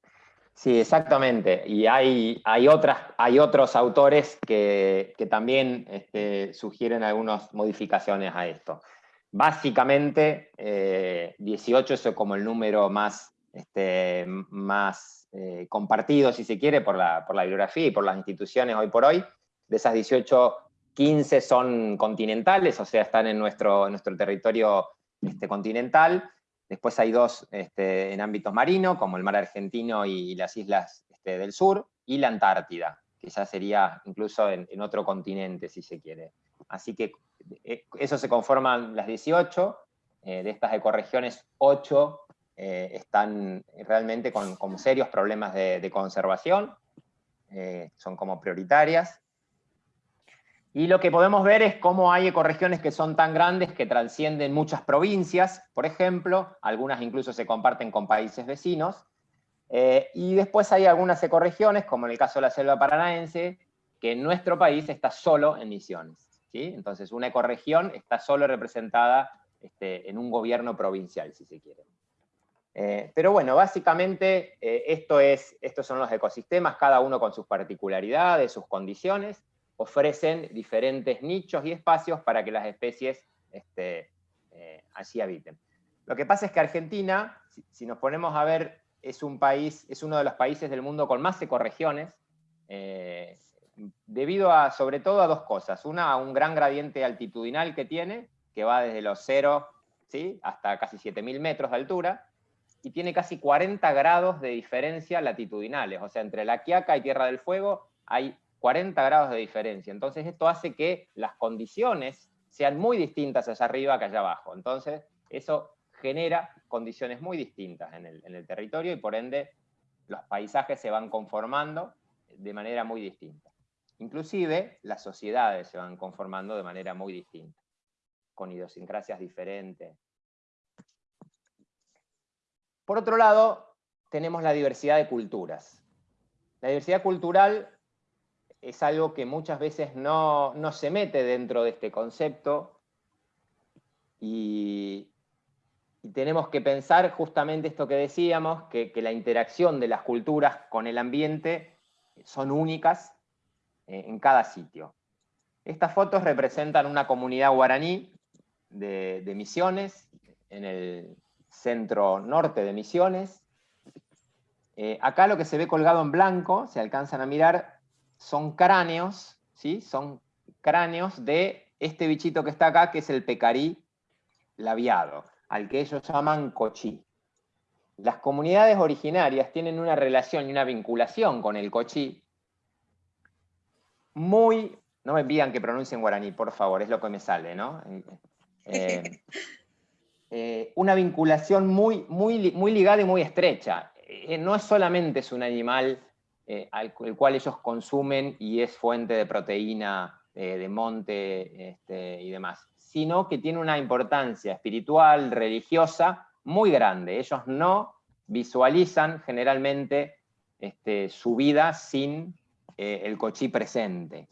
Sí, exactamente. Y hay, hay, otras, hay otros autores que, que también este, sugieren algunas modificaciones a esto. Básicamente, eh, 18 es como el número más, este, más eh, compartido, si se quiere, por la, por la bibliografía y por las instituciones hoy por hoy. De esas 18, 15 son continentales, o sea, están en nuestro, nuestro territorio este, continental. Después hay dos este, en ámbitos marinos, como el mar argentino y las islas este, del sur, y la Antártida, que ya sería incluso en, en otro continente, si se quiere. Así que eh, eso se conforman las 18, eh, de estas ecorregiones, 8 eh, están realmente con, con serios problemas de, conservación, eh, son como prioritarias. Y lo que podemos ver es cómo hay ecorregiones que son tan grandes que trascienden muchas provincias, por ejemplo, algunas incluso se comparten con países vecinos, eh, y después hay algunas ecorregiones, como en el caso de la selva paranaense, que en nuestro país está solo en Misiones. ¿sí? Entonces una ecorregión está solo representada este, en un gobierno provincial, si se quiere. Eh, pero bueno, básicamente eh, esto es, estos son los ecosistemas, cada uno con sus particularidades, sus condiciones, ofrecen diferentes nichos y espacios para que las especies este, eh, allí habiten. Lo que pasa es que Argentina, si, nos ponemos a ver, es un país, es uno de los países del mundo con más ecorregiones, eh, debido a, sobre todo, a dos cosas. Una, a un gran gradiente altitudinal que tiene, que va desde los 0 ¿sí? hasta casi 7.000 metros de altura, y tiene casi 40 grados de diferencia latitudinales, o sea, entre La Quiaca y Tierra del Fuego hay 40 grados de diferencia. Entonces esto hace que las condiciones sean muy distintas allá arriba que allá abajo. Entonces eso genera condiciones muy distintas en el, en el territorio y por ende los paisajes se van conformando de manera muy distinta. Inclusive las sociedades se van conformando de manera muy distinta, con idiosincrasias diferentes. Por otro lado, tenemos la diversidad de culturas. La diversidad cultural es algo que muchas veces no, no, se mete dentro de este concepto y, tenemos que pensar justamente esto que decíamos, que, que, la interacción de las culturas con el ambiente son únicas eh, en cada sitio. Estas fotos representan una comunidad guaraní de, de Misiones, en el centro norte de Misiones. Eh, acá lo que se ve colgado en blanco, se alcanzan a mirar, son cráneos, ¿sí? Son cráneos de este bichito que está acá, que es el pecarí labiado, al que ellos llaman cochí. Las comunidades originarias tienen una relación y una vinculación con el cochí muy... No me pidan que pronuncien guaraní, por favor, es lo que me sale, ¿no? Eh, eh, una vinculación muy, muy, muy ligada y muy estrecha. Eh, no es solamente es un animal eh, al, el cual ellos consumen y es fuente de proteína de monte este, y demás, sino que tiene una importancia espiritual, religiosa, muy grande. Ellos no visualizan generalmente este, su vida sin el cochí presente.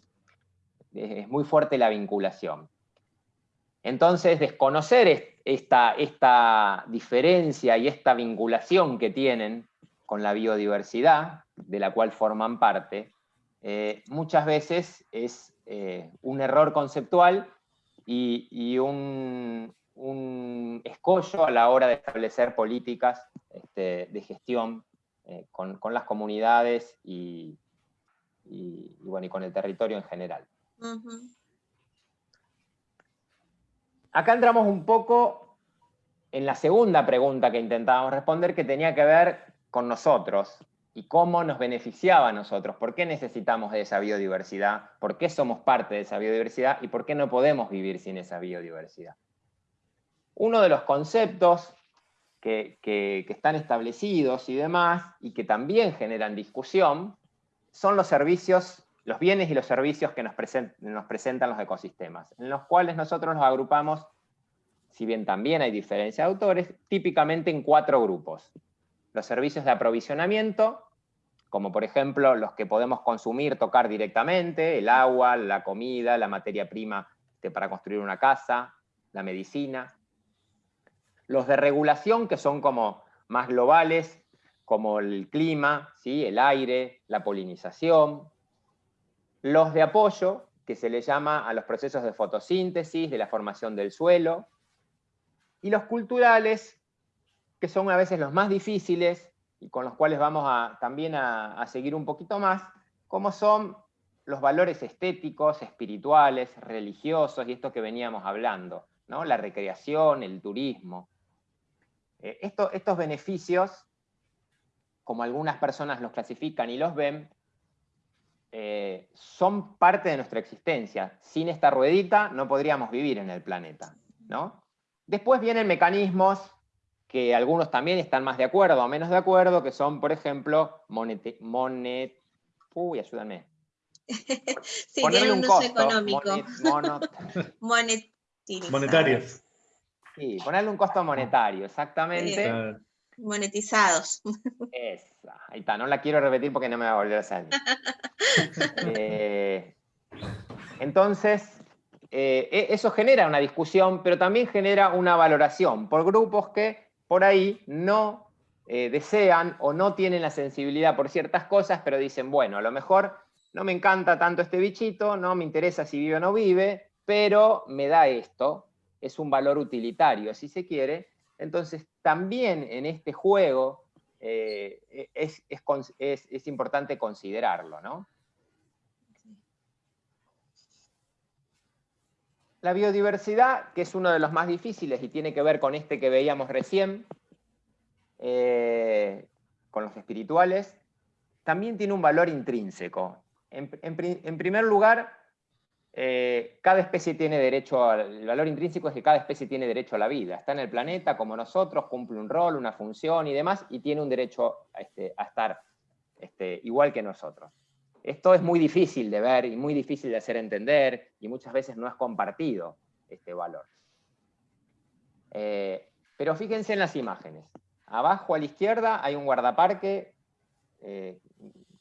Es muy fuerte la vinculación. Entonces, desconocer esta, esta diferencia y esta vinculación que tienen con la biodiversidad, de la cual forman parte, eh, muchas veces es eh, un error conceptual y, un escollo a la hora de establecer políticas este, de gestión eh, con, las comunidades y, bueno, y con el territorio en general. Acá entramos un poco en la segunda pregunta que intentábamos responder, que tenía que ver con nosotros y cómo nos beneficiaba a nosotros, por qué necesitamos de esa biodiversidad, por qué somos parte de esa biodiversidad y por qué no podemos vivir sin esa biodiversidad. Uno de los conceptos que, están establecidos y demás, y que también generan discusión, son los servicios, los bienes y los servicios que nos, presentan los ecosistemas, en los cuales nosotros los agrupamos, si bien también hay diferencia de autores, típicamente en cuatro grupos. Los servicios de aprovisionamiento, como por ejemplo los que podemos consumir, tocar directamente, el agua, la comida, la materia prima para construir una casa, la medicina, los de regulación, que son como más globales, como el clima, ¿sí? el aire, la polinización. Los de apoyo, que se le llama a los procesos de fotosíntesis, de la formación del suelo. Y los culturales, que son a veces los más difíciles y con los cuales vamos a, también a, seguir un poquito más, como son los valores estéticos, espirituales, religiosos y esto que veníamos hablando, ¿no? la recreación, el turismo. Eh, estos beneficios, como algunas personas los clasifican y los ven, eh, son parte de nuestra existencia. Sin esta ruedita no podríamos vivir en el planeta. ¿no? Después vienen mecanismos que algunos también están más de acuerdo o menos de acuerdo, que son, por ejemplo, monet... monet uy, ayúdame. sí, tiene un, uso económico. Monetarios. Sí, ponerle un costo monetario, exactamente. Monetizados. Esa, ahí está, no la quiero repetir porque no me va a volver a salir. Eh, entonces, eh, e, eso genera una discusión, pero también genera una valoración por grupos que por ahí no eh, desean o no tienen la sensibilidad por ciertas cosas, pero dicen, bueno, a lo mejor no me encanta tanto este bichito, no me interesa si vive o no vive, pero me da esto, es un valor utilitario, si se quiere. Entonces, también en este juego eh, es, importante considerarlo, ¿no? La biodiversidad, que es uno de los más difíciles y tiene que ver con este que veíamos recién, eh, con los espirituales, también tiene un valor intrínseco. en primer lugar, eh, cada especie tiene derecho, el valor intrínseco es que cada especie tiene derecho a la vida. Está en el planeta como nosotros, cumple un rol, una función y demás, y tiene un derecho a, este, estar este, igual que nosotros. Esto es muy difícil de ver y muy difícil de hacer entender, y muchas veces no es compartido este valor. Eh, pero fíjense en las imágenes. Abajo a la izquierda hay un guardaparque eh,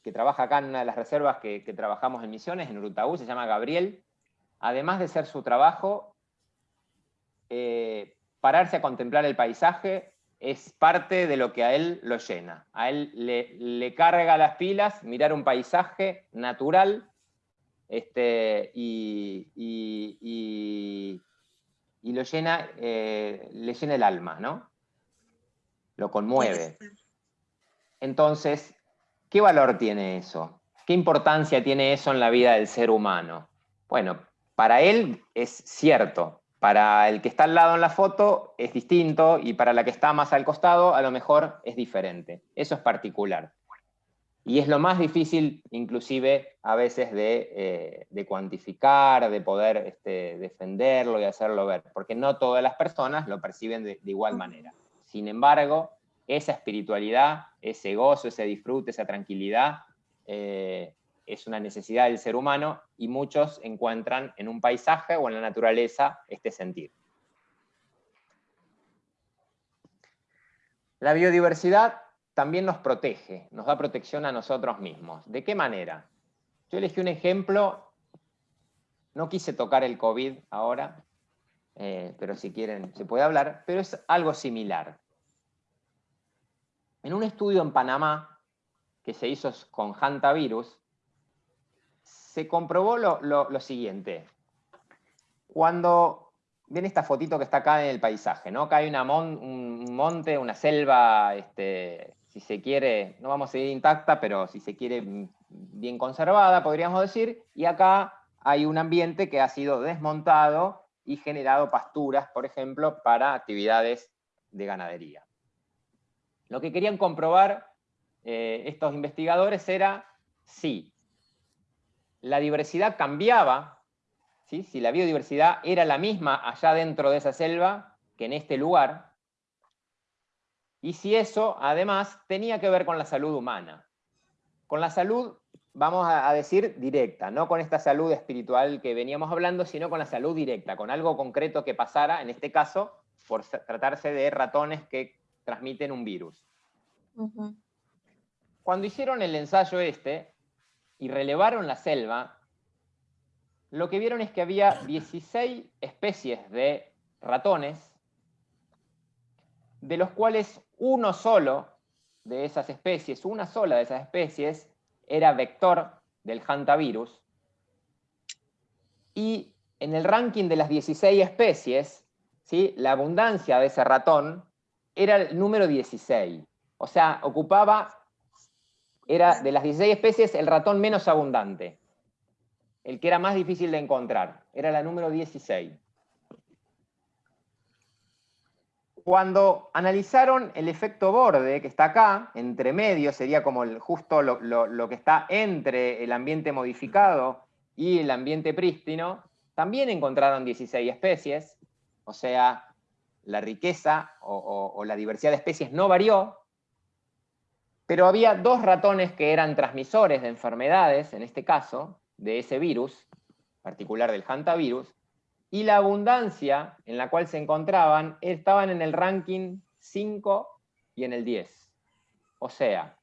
que trabaja acá en una de las reservas que, que, trabajamos en Misiones, en Urutaú, se llama Gabriel, además de ser su trabajo, eh, pararse a contemplar el paisaje es parte de lo que a él lo llena. A él le, carga las pilas mirar un paisaje natural este, y, lo llena, eh, le llena el alma, ¿no? Lo conmueve. Entonces, ¿qué valor tiene eso? ¿Qué importancia tiene eso en la vida del ser humano? Bueno, para él es cierto, para el que está al lado en la foto es distinto y para la que está más al costado a lo mejor es diferente. Eso es particular. Y es lo más difícil inclusive a veces de, eh, cuantificar, de poder este, defenderlo y hacerlo ver, porque no todas las personas lo perciben de, igual manera. Sin embargo, esa espiritualidad, ese gozo, ese disfrute, esa tranquilidad, eh, es una necesidad del ser humano y muchos encuentran en un paisaje o en la naturaleza este sentir. La biodiversidad también nos protege, nos da protección a nosotros mismos. ¿De qué manera? Yo elegí un ejemplo, no quise tocar el COVID ahora, eh, pero si quieren se puede hablar, pero es algo similar. En un estudio en Panamá que se hizo con hantavirus, se comprobó lo, siguiente. Cuando ven esta fotito que está acá en el paisaje, ¿no? Acá hay un monte, una selva, este, si se quiere, no vamos a decir intacta, pero si se quiere bien conservada, podríamos decir, y acá hay un ambiente que ha sido desmontado y generado pasturas, por ejemplo, para actividades de ganadería. Lo que querían comprobar eh, estos investigadores era si la diversidad cambiaba, si la biodiversidad era la misma allá dentro de esa selva que en este lugar, y si eso, además, tenía que ver con la salud humana. Con la salud, vamos a decir, directa, no con esta salud espiritual que veníamos hablando, sino con la salud directa, con algo concreto que pasara, en este caso, por tratarse de ratones que transmiten un virus. Cuando hicieron el ensayo este y relevaron la selva, lo que vieron es que había 16 especies de ratones, de los cuales uno solo de esas especies, una sola de esas especies, era vector del hantavirus. Y en el ranking de las 16 especies, ¿sí? la abundancia de ese ratón era el número 16. O sea, ocupaba, era de las 16 especies el ratón menos abundante. El que era más difícil de encontrar. Era la número 16. Cuando analizaron el efecto borde, que está acá, entre medio, sería como justo lo, que está entre el ambiente modificado y el ambiente prístino, también encontraron 16 especies, o sea, la riqueza o, la diversidad de especies no varió, pero había dos ratones que eran transmisores de enfermedades, en este caso, de ese virus, particular del hantavirus, y la abundancia en la cual se encontraban estaban en el ranking 5 y en el 10. O sea,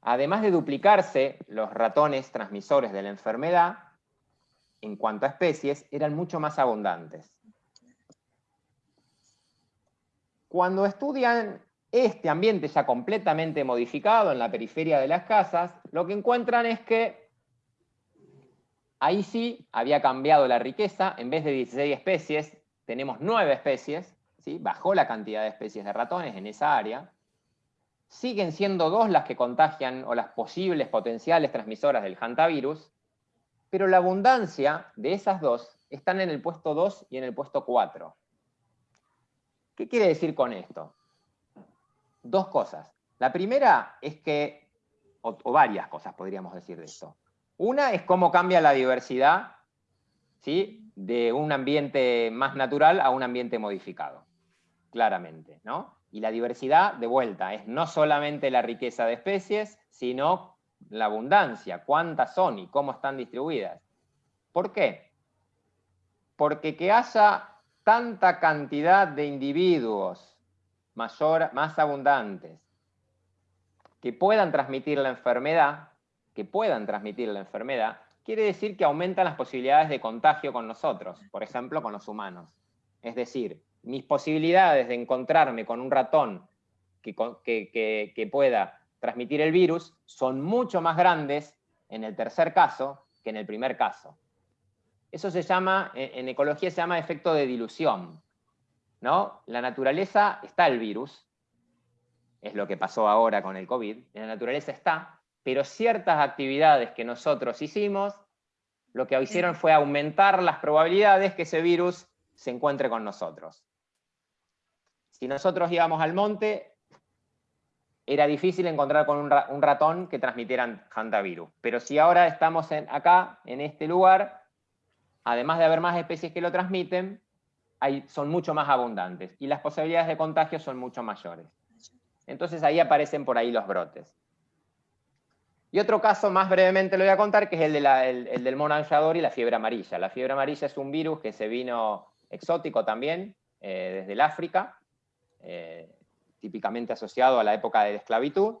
además de duplicarse los ratones transmisores de la enfermedad, en cuanto a especies, eran mucho más abundantes. Cuando estudian este ambiente ya completamente modificado en la periferia de las casas, lo que encuentran es que Ahí sí había cambiado la riqueza, en vez de 16 especies, tenemos 9 especies, ¿sí? bajó la cantidad de especies de ratones en esa área. Siguen siendo dos las que contagian o las posibles potenciales transmisoras del hantavirus, pero la abundancia de esas dos están en el puesto 2 y en el puesto 4. ¿Qué quiere decir con esto? Dos cosas. La primera es que, o, varias cosas podríamos decir de esto. Una es cómo cambia la diversidad ¿sí? de un ambiente más natural a un ambiente modificado, claramente. ¿no? Y la diversidad, de vuelta, es no solamente la riqueza de especies, sino la abundancia, cuántas son y cómo están distribuidas. ¿Por qué? Porque que haya tanta cantidad de individuos más abundantes que puedan transmitir la enfermedad, que puedan transmitir la enfermedad, quiere decir que aumentan las posibilidades de contagio con nosotros, por ejemplo, con los humanos. Es decir, mis posibilidades de encontrarme con un ratón que, que, pueda transmitir el virus son mucho más grandes en el tercer caso que en el primer caso. Eso se llama, en ecología se llama efecto de dilución. ¿No? La naturaleza está el virus, es lo que pasó ahora con el COVID, en la naturaleza está, pero ciertas actividades que nosotros hicimos, lo que hicieron fue aumentar las probabilidades que ese virus se encuentre con nosotros. Si nosotros íbamos al monte, era difícil encontrar con un ratón que transmitieran hantavirus. Pero si ahora estamos en, acá, en este lugar, además de haber más especies que lo transmiten, hay, son mucho más abundantes y las posibilidades de contagio son mucho mayores. Entonces ahí aparecen por ahí los brotes. Y otro caso, más brevemente lo voy a contar, que es el, del mono aullador y la fiebre amarilla. La fiebre amarilla es un virus que se vino exótico también, eh, desde el África, eh, típicamente asociado a la época de la esclavitud,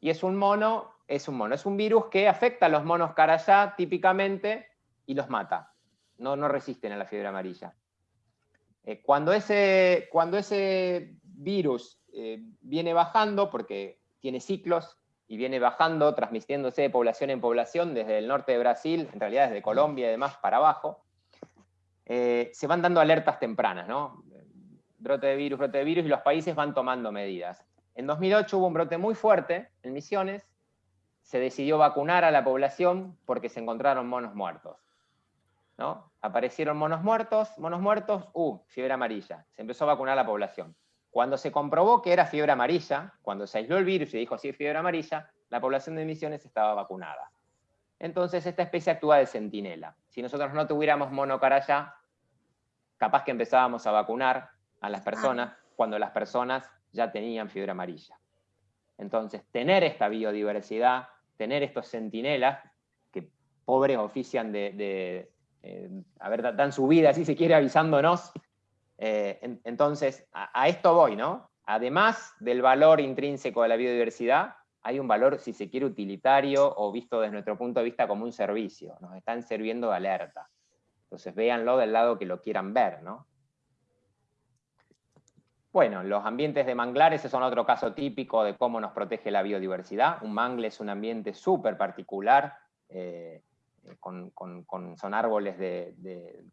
y es un mono, es un mono, es un virus que afecta a los monos carayá típicamente y los mata. No, no resisten a la fiebre amarilla. Eh, cuando, ese, virus viene bajando, porque tiene ciclos, y viene bajando, transmitiéndose de población en población desde el norte de Brasil, en realidad desde Colombia y demás para abajo. eh, se van dando alertas tempranas, ¿no? Brote de virus, brote de virus, y los países van tomando medidas. En 2008 hubo un brote muy fuerte en Misiones, se decidió vacunar a la población porque se encontraron monos muertos. ¿No? Aparecieron monos muertos, monos muertos, uh, fiebre amarilla. Se empezó a vacunar a la población. Cuando se comprobó que era fiebre amarilla, cuando se aisló el virus y dijo sí, fiebre amarilla, la población de Misiones estaba vacunada. Entonces esta especie actúa de centinela. Si nosotros no tuviéramos monocaraya, capaz que empezábamos a vacunar a las personas cuando las personas ya tenían fiebre amarilla. Entonces, tener esta biodiversidad, tener estos centinelas, que pobres ofician de, eh, a ver, dan su vida, si se quiere, avisándonos, eh, entonces, a, esto voy, ¿no? Además del valor intrínseco de la biodiversidad, hay un valor, si se quiere, utilitario o visto desde nuestro punto de vista como un servicio. Nos están sirviendo de alerta. Entonces, véanlo del lado que lo quieran ver, ¿no? Bueno, los ambientes de manglares son otro caso típico de cómo nos protege la biodiversidad. Un mangle es un ambiente súper particular, eh, eh, son árboles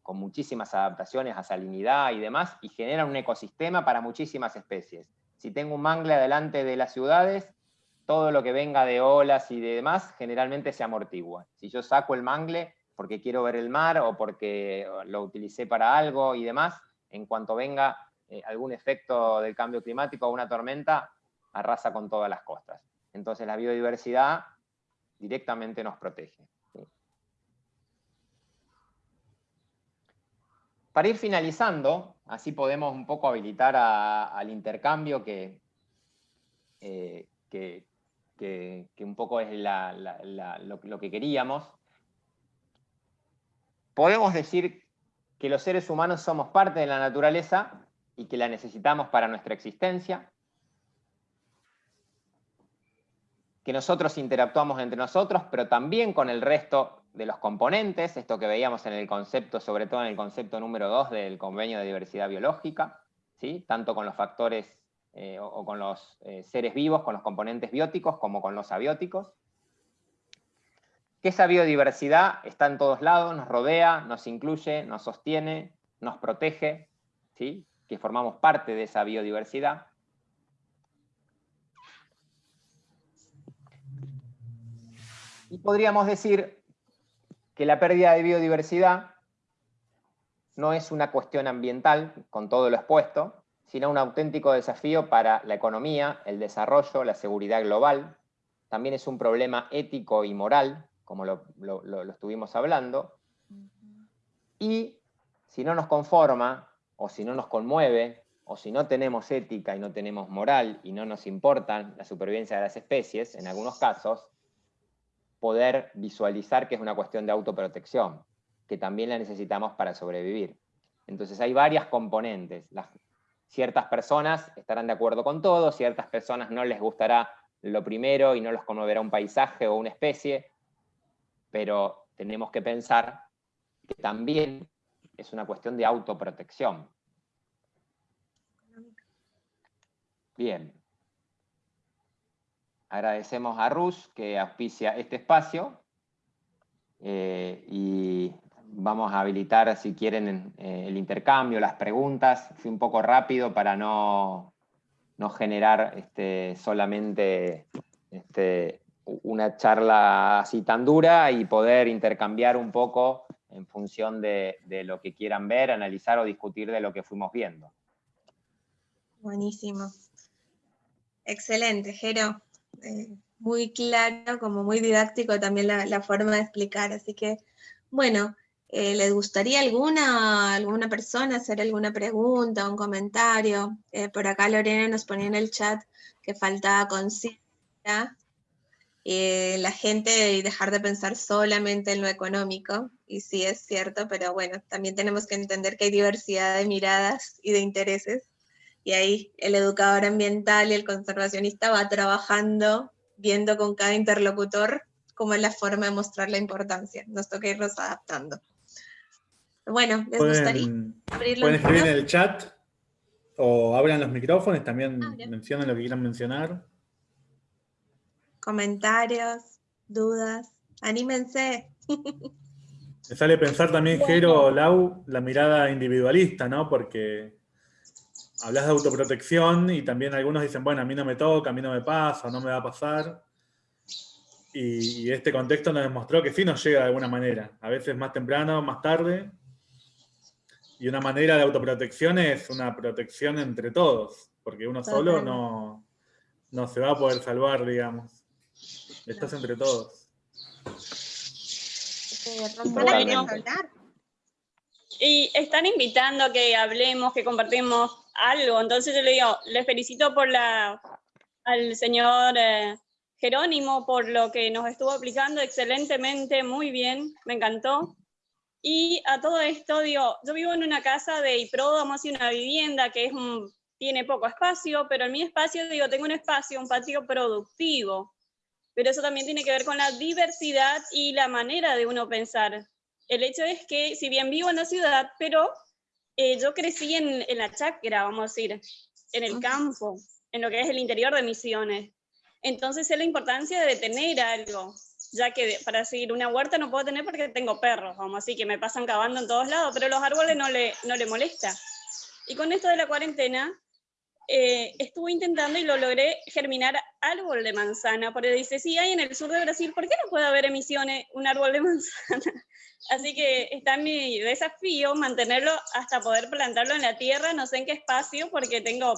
con muchísimas adaptaciones a salinidad y demás, y generan un ecosistema para muchísimas especies. Si tengo un mangle adelante de las ciudades, todo lo que venga de olas y de demás generalmente se amortigua. Si yo saco el mangle porque quiero ver el mar o porque lo utilicé para algo y demás, en cuanto venga eh, algún efecto del cambio climático o una tormenta, arrasa con todas las costas. Entonces la biodiversidad directamente nos protege. Para ir finalizando, así podemos un poco habilitar al intercambio que, eh, que, un poco es lo, que queríamos. Podemos decir que los seres humanos somos parte de la naturaleza y que la necesitamos para nuestra existencia, que nosotros interactuamos entre nosotros, pero también con el resto de los componentes, esto que veíamos en el concepto, sobre todo en el concepto número 2 del convenio de diversidad biológica, ¿sí? tanto con los factores eh, o, con los eh, seres vivos, con los componentes bióticos, como con los abióticos. Que esa biodiversidad está en todos lados, nos rodea, nos incluye, nos sostiene, nos protege, ¿sí? que formamos parte de esa biodiversidad. Y podríamos decir que la pérdida de biodiversidad no es una cuestión ambiental, con todo lo expuesto, sino un auténtico desafío para la economía, el desarrollo, la seguridad global. También es un problema ético y moral, como lo, estuvimos hablando. Y si no nos conforma, o si no nos conmueve, o si no tenemos ética y no tenemos moral y no nos importa la supervivencia de las especies, en algunos casos, poder visualizar que es una cuestión de autoprotección, que también la necesitamos para sobrevivir. Entonces hay varias componentes. ciertas personas estarán de acuerdo con todo, ciertas personas no les gustará lo primero y no los conmoverá un paisaje o una especie, pero tenemos que pensar que también es una cuestión de autoprotección. Bien, Agradecemos a Rus que auspicia este espacio eh, y vamos a habilitar, si quieren, eh, el intercambio, las preguntas. Fui un poco rápido para no, no generar este, solamente este, una charla así tan dura y poder intercambiar un poco en función de, de, lo que quieran ver, analizar o discutir de lo que fuimos viendo. Buenísimo. Excelente, Jero. Eh, muy claro, como muy didáctico también la, forma de explicar. Así que, bueno, eh, ¿les gustaría alguna, alguna persona hacer alguna pregunta, un comentario? Eh, por acá Lorena nos ponía en el chat que faltaba conciencia la gente y dejar de pensar solamente en lo económico, y sí es cierto, pero bueno, también tenemos que entender que hay diversidad de miradas y de intereses, y ahí el educador ambiental y el conservacionista va trabajando, viendo con cada interlocutor cómo es la forma de mostrar la importancia. Nos toca irnos adaptando. Bueno, ¿les gustaría abrirlo? Pueden escribir en el chat o abran los micrófonos, también ah, mencionen lo que quieran mencionar. Comentarios, dudas, anímense. Me sale pensar también, Jero, Lau, la mirada individualista, ¿no? Porque hablas de autoprotección y también algunos dicen, bueno, a mí no me toca, a mí no me pasa, no me va a pasar. Y, este contexto nos demostró que sí nos llega de alguna manera, a veces más temprano, más tarde. Y una manera de autoprotección es una protección entre todos, porque uno solo no, no se va a poder salvar, digamos. Estás entre todos. Y están invitando a que hablemos, que compartimos algo. Entonces yo le digo, les felicito por la, al señor eh, Jerónimo por lo que nos estuvo aplicando excelentemente, muy bien, me encantó. Y a todo esto, digo, yo vivo en una casa de Iprodamos y una vivienda que es tiene poco espacio, pero en mi espacio, digo, tengo un espacio, un patio productivo. Pero eso también tiene que ver con la diversidad y la manera de uno pensar. El hecho es que, si bien vivo en la ciudad, pero eh, yo crecí en, en la chacra, vamos a decir, en el campo, en lo que es el interior de Misiones. Entonces es la importancia de tener algo, ya que para seguir una huerta no puedo tener porque tengo perros, vamos, así que me pasan cavando en todos lados, pero los árboles no le, no le molesta. Y con esto de la cuarentena, eh, estuve intentando y lo logré germinar árbol de manzana, porque dice, sí, hay en el sur de Brasil, ¿por qué no puede haber emisiones un árbol de manzana? Así que está mi desafío mantenerlo hasta poder plantarlo en la tierra, no sé en qué espacio, porque tengo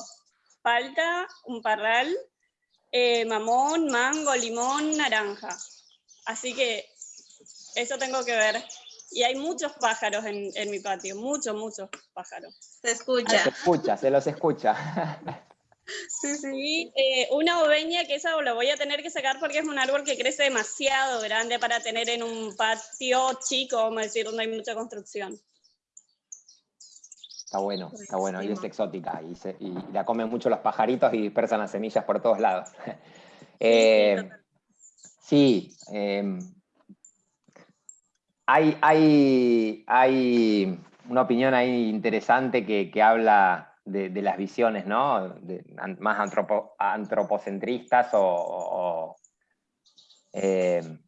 palta, un parral, eh, mamón, mango, limón, naranja. Así que eso tengo que ver. Y hay muchos pájaros en, mi patio, muchos, muchos pájaros. Se escucha. Se escucha, se los escucha. Sí, sí. Eh, una oveña que esa lo voy a tener que sacar porque es un árbol que crece demasiado grande para tener en un patio chico, vamos a decir, donde hay mucha construcción. Está bueno, está bueno, y es exótica, y, la comen mucho los pajaritos y dispersan las semillas por todos lados. sí, eh, em, hay, hay, hay, una opinión ahí interesante que, habla de, las visiones, ¿no? más antropocentristas o, em,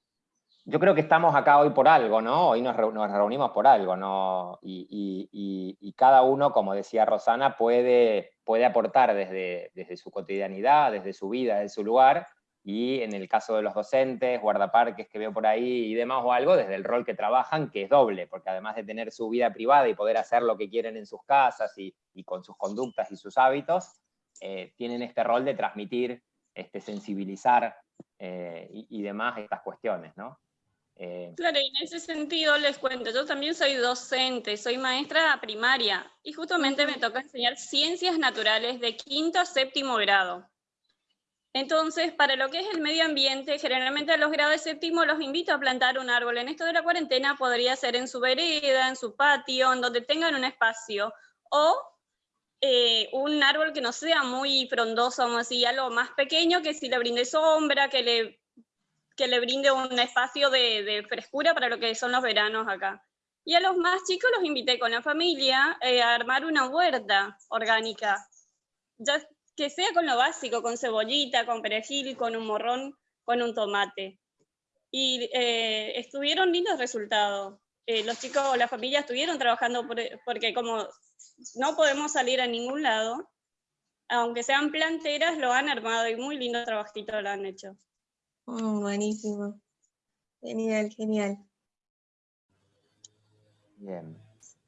yo creo que estamos acá hoy por algo, ¿no? Hoy nos, reunimos por algo, ¿no? Y, cada uno, como decía Rosana, puede, puede aportar desde, desde su cotidianidad, desde su vida, desde su lugar, y en el caso de los docentes, guardaparques que veo por ahí y demás o algo, desde el rol que trabajan, que es doble, porque además de tener su vida privada y poder hacer lo que quieren en sus casas y, con sus conductas y sus hábitos, eh, tienen este rol de transmitir, este, sensibilizar eh, y, y demás estas cuestiones, ¿no? Eh, claro, y en ese sentido les cuento, yo también soy docente, soy maestra primaria y justamente me toca enseñar ciencias naturales de quinto a séptimo grado. Entonces, para lo que es el medio ambiente, generalmente a los grados de séptimo los invito a plantar un árbol. En esto de la cuarentena podría ser en su vereda, en su patio, en donde tengan un espacio, o eh, un árbol que no sea muy frondoso, vamos a decir, algo más pequeño, que si le brinde sombra, que le que le brinde un espacio de, frescura para lo que son los veranos acá. Y a los más chicos los invité con la familia eh, a armar una huerta orgánica, que sea con lo básico, con cebollita, con perejil, con un morrón, con un tomate. Y eh, estuvieron lindos resultados. Eh, los chicos, la familia estuvieron trabajando porque como no podemos salir a ningún lado, aunque sean planteras, lo han armado y muy lindo trabajito lo han hecho. Mm, buenísimo. Genial, genial. Bien.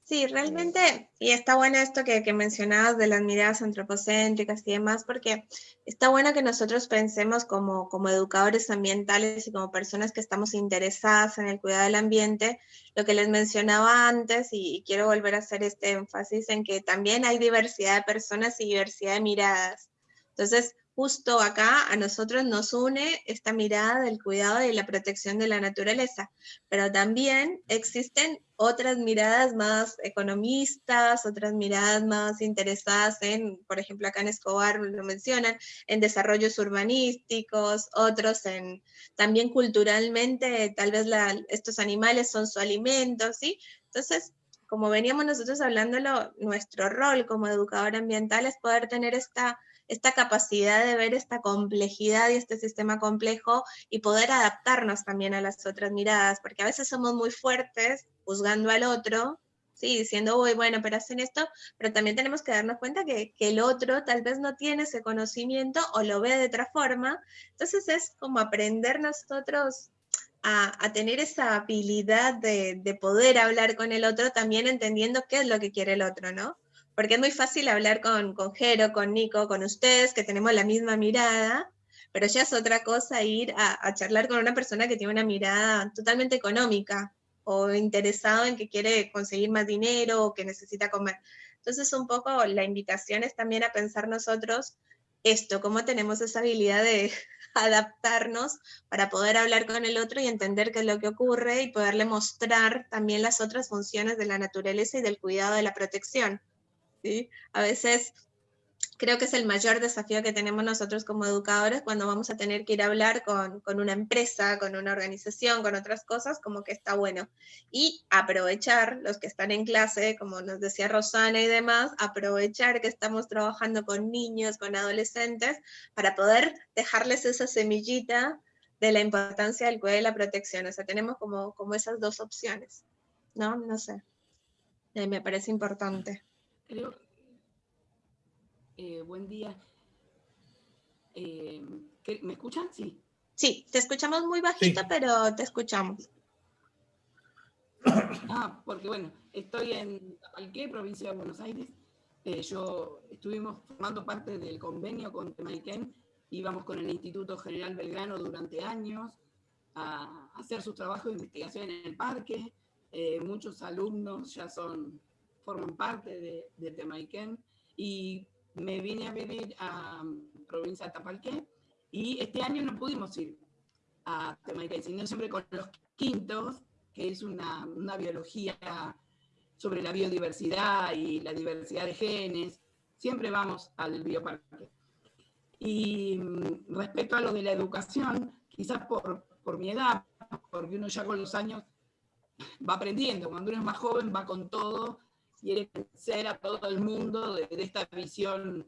Sí, realmente, y está bueno esto que, que, mencionabas de las miradas antropocéntricas y demás, porque está bueno que nosotros pensemos como, como educadores ambientales y como personas que estamos interesadas en el cuidado del ambiente, lo que les mencionaba antes, y quiero volver a hacer este énfasis en que también hay diversidad de personas y diversidad de miradas. Entonces, justo acá a nosotros nos une esta mirada del cuidado y la protección de la naturaleza, pero también existen otras miradas más economistas, otras miradas más interesadas en, por ejemplo, acá en Escobar lo mencionan, en desarrollos urbanísticos, otros en también culturalmente, tal vez estos animales son su alimento, ¿sí? Entonces, como veníamos nosotros hablándolo, nuestro rol como educador ambiental es poder tener esta esta capacidad de ver esta complejidad y este sistema complejo y poder adaptarnos también a las otras miradas, porque a veces somos muy fuertes juzgando al otro, ¿sí? diciendo, uy, bueno, pero hacen esto, pero también tenemos que darnos cuenta que, el otro tal vez no tiene ese conocimiento o lo ve de otra forma, entonces es como aprender nosotros a, tener esa habilidad de, de, poder hablar con el otro, también entendiendo qué es lo que quiere el otro, ¿no? Porque es muy fácil hablar con, con Jero, con Nico, con ustedes, que tenemos la misma mirada, pero ya es otra cosa ir a, a charlar con una persona que tiene una mirada totalmente económica, o interesado en que quiere conseguir más dinero o que necesita comer. Entonces, un poco la invitación es también a pensar nosotros esto, cómo tenemos esa habilidad de adaptarnos para poder hablar con el otro y entender qué es lo que ocurre y poderle mostrar también las otras funciones de la naturaleza y del cuidado de la protección. A veces creo que es el mayor desafío que tenemos nosotros como educadores cuando vamos a tener que ir a hablar con, una empresa, con una organización, con otras cosas, como que está bueno. Y aprovechar los que están en clase, como nos decía Rosana y demás, aprovechar que estamos trabajando con niños, con adolescentes, para poder dejarles esa semillita de la importancia del cuidado y la protección. O sea, tenemos como, como esas dos opciones, ¿no? No sé. Me parece importante. Creo, eh, buen día. Eh, ¿Me escuchan? Sí. Sí, te escuchamos muy bajito, pero te escuchamos. Ah, porque bueno, estoy en Tapalqué, provincia de Buenos Aires. Eh, yo estuvimos formando parte del convenio con Temaiken, íbamos con el Instituto General Belgrano durante años a hacer su trabajo de investigación en el parque. muchos alumnos ya son forman parte de, de Temaiken y me vine a vivir a provincia de Tapalqué y este año no pudimos ir a Temaiken, sino siempre con los quintos, que es una, una biología sobre la biodiversidad y la diversidad de genes, siempre vamos al bioparque. Y mm, respecto a lo de la educación, quizás por, por mi edad, porque uno ya con los años va aprendiendo, cuando uno es más joven va con todo quiere ser a todo el mundo de, esta visión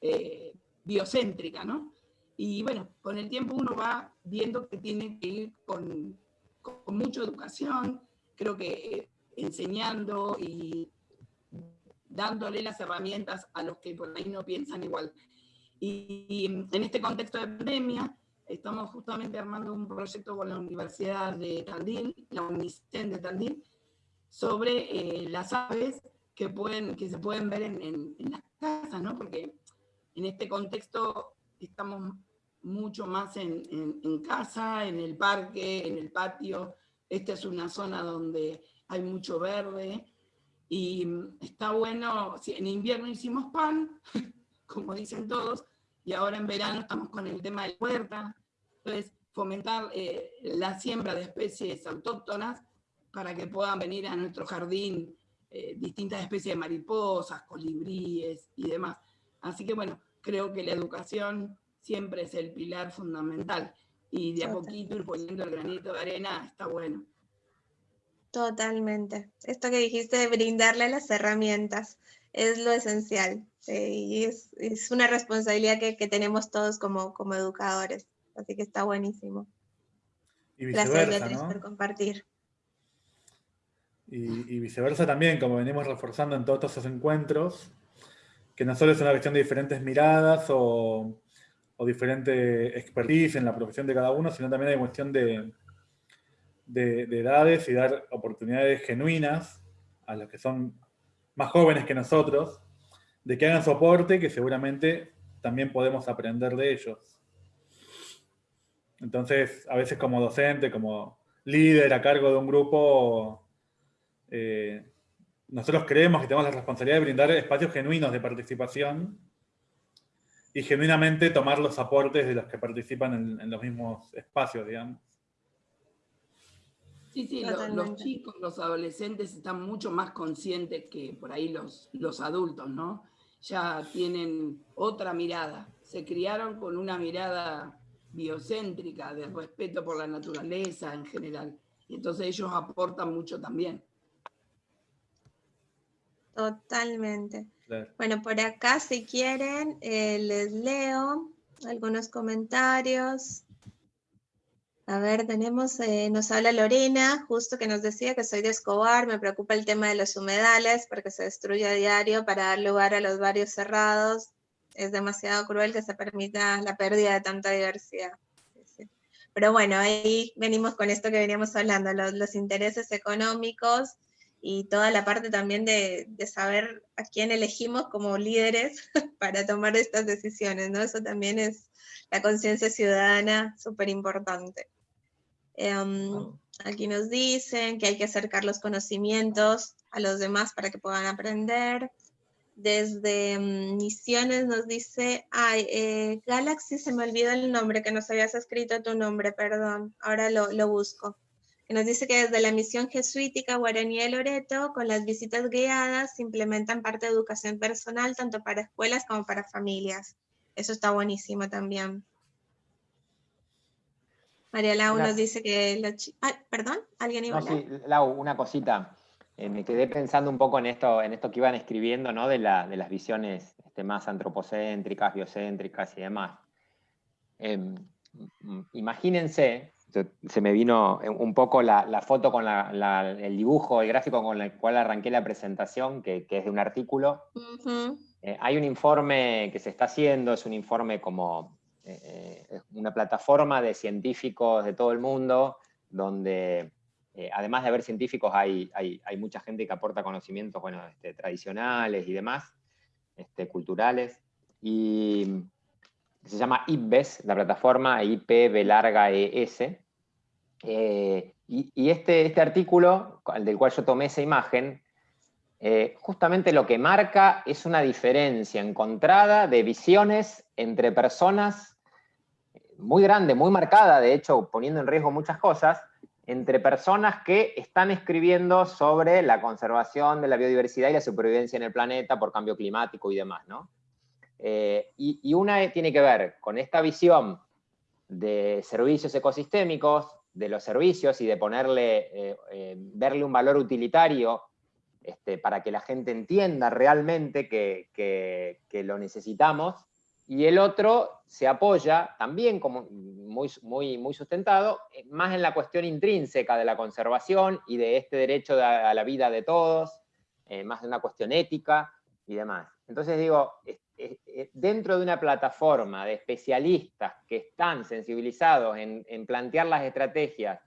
eh, biocéntrica, ¿no? Y bueno, con el tiempo uno va viendo que tiene que ir con, con mucha educación, creo que eh, enseñando y dándole las herramientas a los que por ahí no piensan igual. Y, en este contexto de pandemia, estamos justamente armando un proyecto con la Universidad de Tandil, la UNICEN de Tandil, sobre eh, las aves que, pueden, que se pueden ver en, en, las casas, ¿no? Porque en este contexto estamos mucho más en, en, casa, en el parque, en el patio. Esta es una zona donde hay mucho verde y está bueno, en invierno hicimos pan, como dicen todos, y ahora en verano estamos con el tema de huerta, entonces fomentar eh, la siembra de especies autóctonas para que puedan venir a nuestro jardín eh, distintas especies de mariposas, colibríes y demás. Así que bueno, creo que la educación siempre es el pilar fundamental y de a poquito ir poniendo el granito de arena está bueno. Totalmente. Esto que dijiste de brindarle las herramientas es lo esencial y es, es, una responsabilidad que, que, tenemos todos como, como educadores. Así que está buenísimo. Gracias Beatriz por compartir. Y, viceversa también, como venimos reforzando en todos estos encuentros, que no solo es una cuestión de diferentes miradas o, o diferente expertise en la profesión de cada uno, sino también hay cuestión de, de, edades y dar oportunidades genuinas a los que son más jóvenes que nosotros, de que hagan soporte, que seguramente también podemos aprender de ellos. Entonces, a veces como docente, como líder a cargo de un grupo, eh, nosotros creemos que tenemos la responsabilidad de brindar espacios genuinos de participación y genuinamente tomar los aportes de los que participan en, los mismos espacios, digamos. Sí, sí, los, chicos, los adolescentes están mucho más conscientes que por ahí los, los adultos, ¿no? Ya tienen otra mirada, se criaron con una mirada biocéntrica, de respeto por la naturaleza en general, y entonces ellos aportan mucho también. Totalmente. Claro. Bueno, por acá, si quieren, eh, les leo algunos comentarios. A ver, tenemos, eh, nos habla Lorena, justo que nos decía que soy de Escobar, me preocupa el tema de los humedales porque se destruye a diario para dar lugar a los barrios cerrados. Es demasiado cruel que se permita la pérdida de tanta diversidad. Pero bueno, ahí venimos con esto que veníamos hablando, los, los intereses económicos y toda la parte también de, de, saber a quién elegimos como líderes para tomar estas decisiones, ¿no? Eso también es la conciencia ciudadana súper importante. Um, aquí nos dicen que hay que acercar los conocimientos a los demás para que puedan aprender. Desde um, Misiones nos dice, ay, eh, Galaxy, se me olvidó el nombre, que nos habías escrito tu nombre, perdón, ahora lo, lo busco. Que nos dice que desde la misión jesuítica Guaraní de Loreto, con las visitas guiadas, se implementan parte de educación personal, tanto para escuelas como para familias. Eso está buenísimo también. María Lau nos dice que los ah, perdón, ¿alguien iba No, a hablar? sí, Lau, una cosita. Eh, me quedé pensando un poco en esto, en esto que iban escribiendo, ¿no? De, la- de las visiones este, más antropocéntricas, biocéntricas y demás. Em, imagínense, se me vino un poco la, la foto con la- la- el dibujo, el gráfico con el cual arranqué la presentación, que, que es de un artículo. Eh, hay un informe que se está haciendo, es un informe como eh, eh, una plataforma de científicos de todo el mundo, donde eh, además de haber científicos hay, hay, hay mucha gente que aporta conocimientos bueno, este, tradicionales y demás, este, culturales, y se llama IPBES, la plataforma IP B larga ES, eh, y, este, este artículo, del cual yo tomé esa imagen, eh, justamente lo que marca es una diferencia encontrada de visiones entre personas muy grande, muy marcada, de hecho, poniendo en riesgo muchas cosas, entre personas que están escribiendo sobre la conservación de la biodiversidad y la supervivencia en el planeta por cambio climático y demás, ¿no? Eh, y, una tiene que ver con esta visión de servicios ecosistémicos, de los servicios y de ponerle, eh, eh, verle un valor utilitario este, para que la gente entienda realmente que, que- lo necesitamos, y el otro se apoya también como muy, muy, muy sustentado, más en la cuestión intrínseca de la conservación y de este derecho de- a la vida de todos, más de una cuestión ética y demás. Entonces digo, dentro de una plataforma de especialistas que están sensibilizados en, plantear las estrategias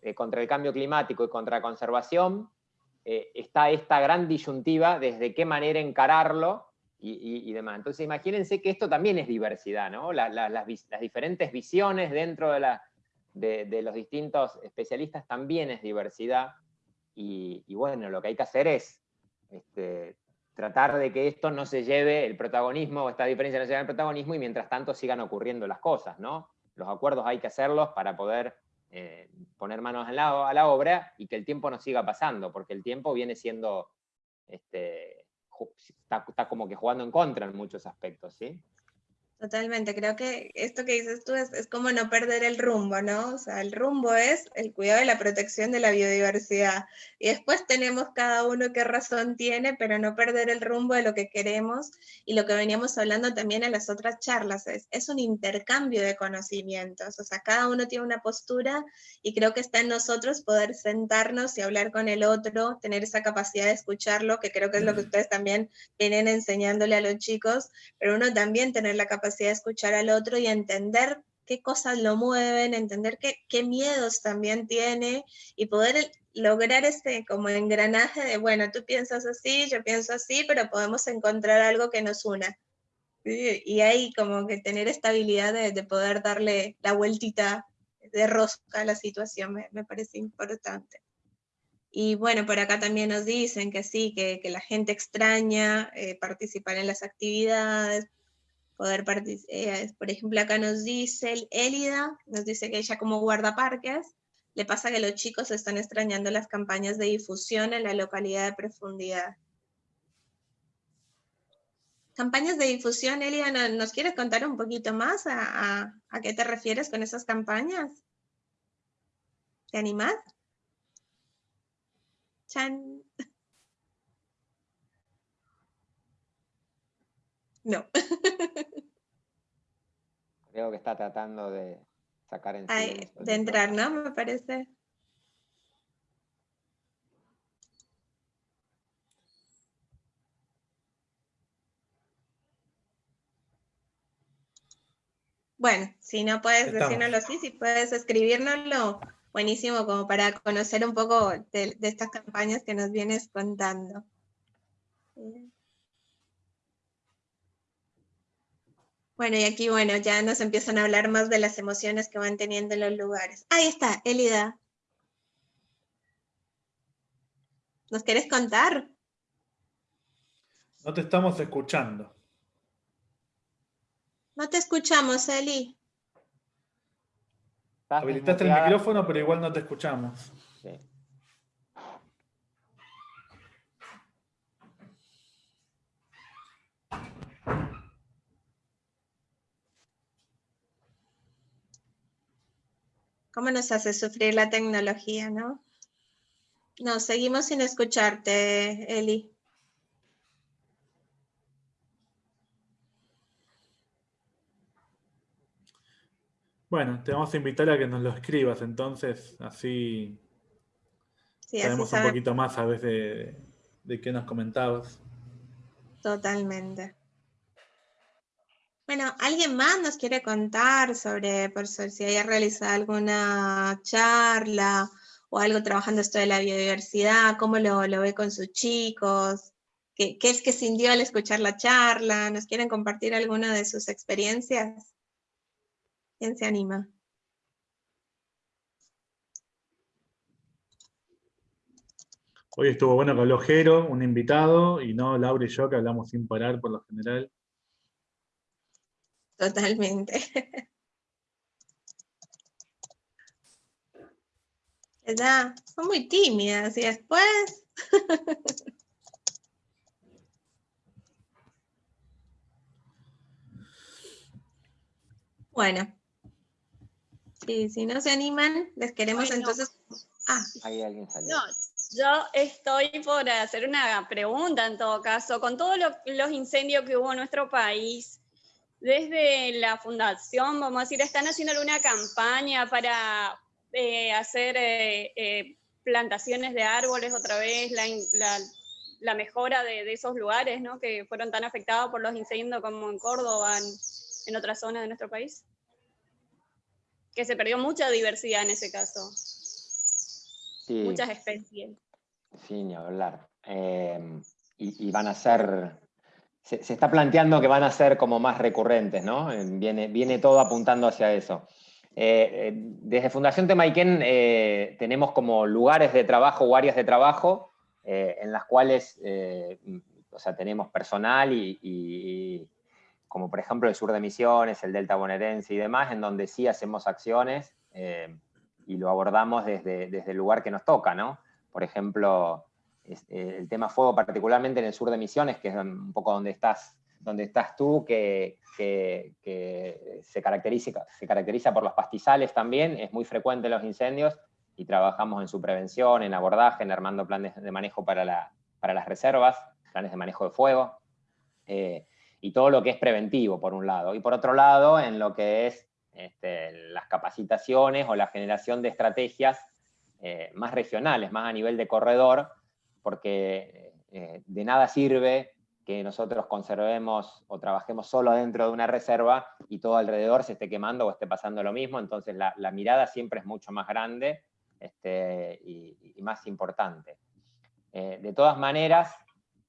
eh, contra el cambio climático y contra la conservación, eh, está esta gran disyuntiva desde qué manera encararlo y, demás. Entonces imagínense que esto también es diversidad, ¿no? La- la- las, diferentes visiones dentro de los distintos especialistas también es diversidad. Y, y bueno, lo que hay que hacer es este, tratar de que esto no se lleve el protagonismo, o esta diferencia no se lleve el protagonismo, y mientras tanto sigan ocurriendo las cosas, ¿no? Los acuerdos hay que hacerlos para poder eh, poner manos a la, obra y que el tiempo no siga pasando, porque el tiempo viene siendo, este, está, está como que jugando en contra en muchos aspectos, ¿sí? Totalmente, creo que esto que dices tú es, es como no perder el rumbo, ¿no? O sea, el rumbo es el cuidado y la protección de la biodiversidad. Y después tenemos cada uno qué razón tiene, pero no perder el rumbo de lo que queremos y lo que veníamos hablando también en las otras charlas, es, es un intercambio de conocimientos, o sea, cada uno tiene una postura y creo que está en nosotros poder sentarnos y hablar con el otro, tener esa capacidad de escucharlo, que creo que es lo que ustedes también vienen enseñándole a los chicos, pero uno también tener la capacidad de escuchar al otro y entender qué cosas lo mueven, entender qué, qué miedos también tiene y poder lograr este como engranaje de, bueno, tú piensas así, yo pienso así, pero podemos encontrar algo que nos una. Y ahí como que tener esta habilidad de, de poder darle la vueltita de rosca a la situación me, me parece importante. Y bueno, por acá también nos dicen que sí, que, que la gente extraña eh, participar en las actividades, poder participar. por ejemplo, acá nos dice el Élida, nos dice que ella como guardaparques, le pasa que los chicos están extrañando las campañas de difusión en la localidad de profundidad. Campañas de difusión, Élida, ¿no- ¿nos quieres contar un poquito más a, a- a qué te refieres con esas campañas? ¿Te animás? Chan. No. Creo que está tratando de sacar en Ay, de entrar. ¿no? Me parece. Bueno, si no puedes Estamos. decírnoslo así, si puedes escribírnoslo, buenísimo como para conocer un poco de, de estas campañas que nos vienes contando. Bueno, y aquí, bueno, ya nos empiezan a hablar más de las emociones que van teniendo en los lugares. Ahí está, Elida. ¿Nos querés contar? No te estamos escuchando. No te escuchamos, Eli. Habilitaste el micrófono, pero igual no te escuchamos. Sí. ¿Cómo nos hace sufrir la tecnología, no? No, seguimos sin escucharte, Eli. Bueno, te vamos a invitar a que nos lo escribas, entonces así Sí, así sabemos un poquito más a veces de, de qué nos comentabas. totalmente. Bueno, ¿alguien más nos quiere contar sobre, por si haya realizado alguna charla o algo trabajando esto de la biodiversidad? ¿Cómo lo, ve con sus chicos? ¿Qué, es que sintió al escuchar la charla? ¿Nos quieren compartir alguna de sus experiencias? ¿Quién se anima? Hoy estuvo bueno que habló Jero, un invitado, y no Laura y yo, que hablamos sin parar por lo general. Totalmente. ¿Verdad? Son muy tímidas y después... Bueno. Sí, si no se animan, les queremos Bueno. entonces... Ah, Ahí alguien salió. No, yo estoy por hacer una pregunta en todo caso. Con todos lo- los incendios que hubo en nuestro país, desde la fundación, vamos a decir, ¿están haciendo alguna campaña para eh, hacer eh, eh, plantaciones de árboles otra vez, la, in- la- la mejora de, de esos lugares ¿no? que fueron tan afectados por los incendios como en Córdoba, en, en otras zonas de nuestro país? Que se perdió mucha diversidad en ese caso, Sí. muchas especies. Sí, ni hablar. Y, y van a ser, se, está planteando que van a ser como más recurrentes, ¿no? Eh, Viene, viene todo apuntando hacia eso. Eh, eh, desde Fundación Temaiken tenemos como lugares de trabajo o áreas de trabajo en las cuales, o sea, tenemos personal y, como por ejemplo el sur de Misiones, el Delta Bonaerense y demás, en donde sí hacemos acciones y lo abordamos desde, desde el lugar que nos toca, ¿no? Por ejemplo, el tema fuego, particularmente en el sur de Misiones, que es un poco donde estás, donde estás tú, que, que- que se, caracteriza, se caracteriza por los pastizales también, es muy frecuente los incendios y trabajamos en su prevención, en abordaje, en armando planes de manejo para, la- para las reservas, planes de manejo de fuego, eh, y todo lo que es preventivo, por un lado. Y por otro lado, en lo que es este, las capacitaciones o la generación de estrategias eh, más regionales, más a nivel de corredor, porque eh, de nada sirve que nosotros conservemos o trabajemos solo dentro de una reserva y todo alrededor se esté quemando o esté pasando lo mismo, entonces la, la mirada siempre es mucho más grande este, y, y más importante. Eh, de todas maneras,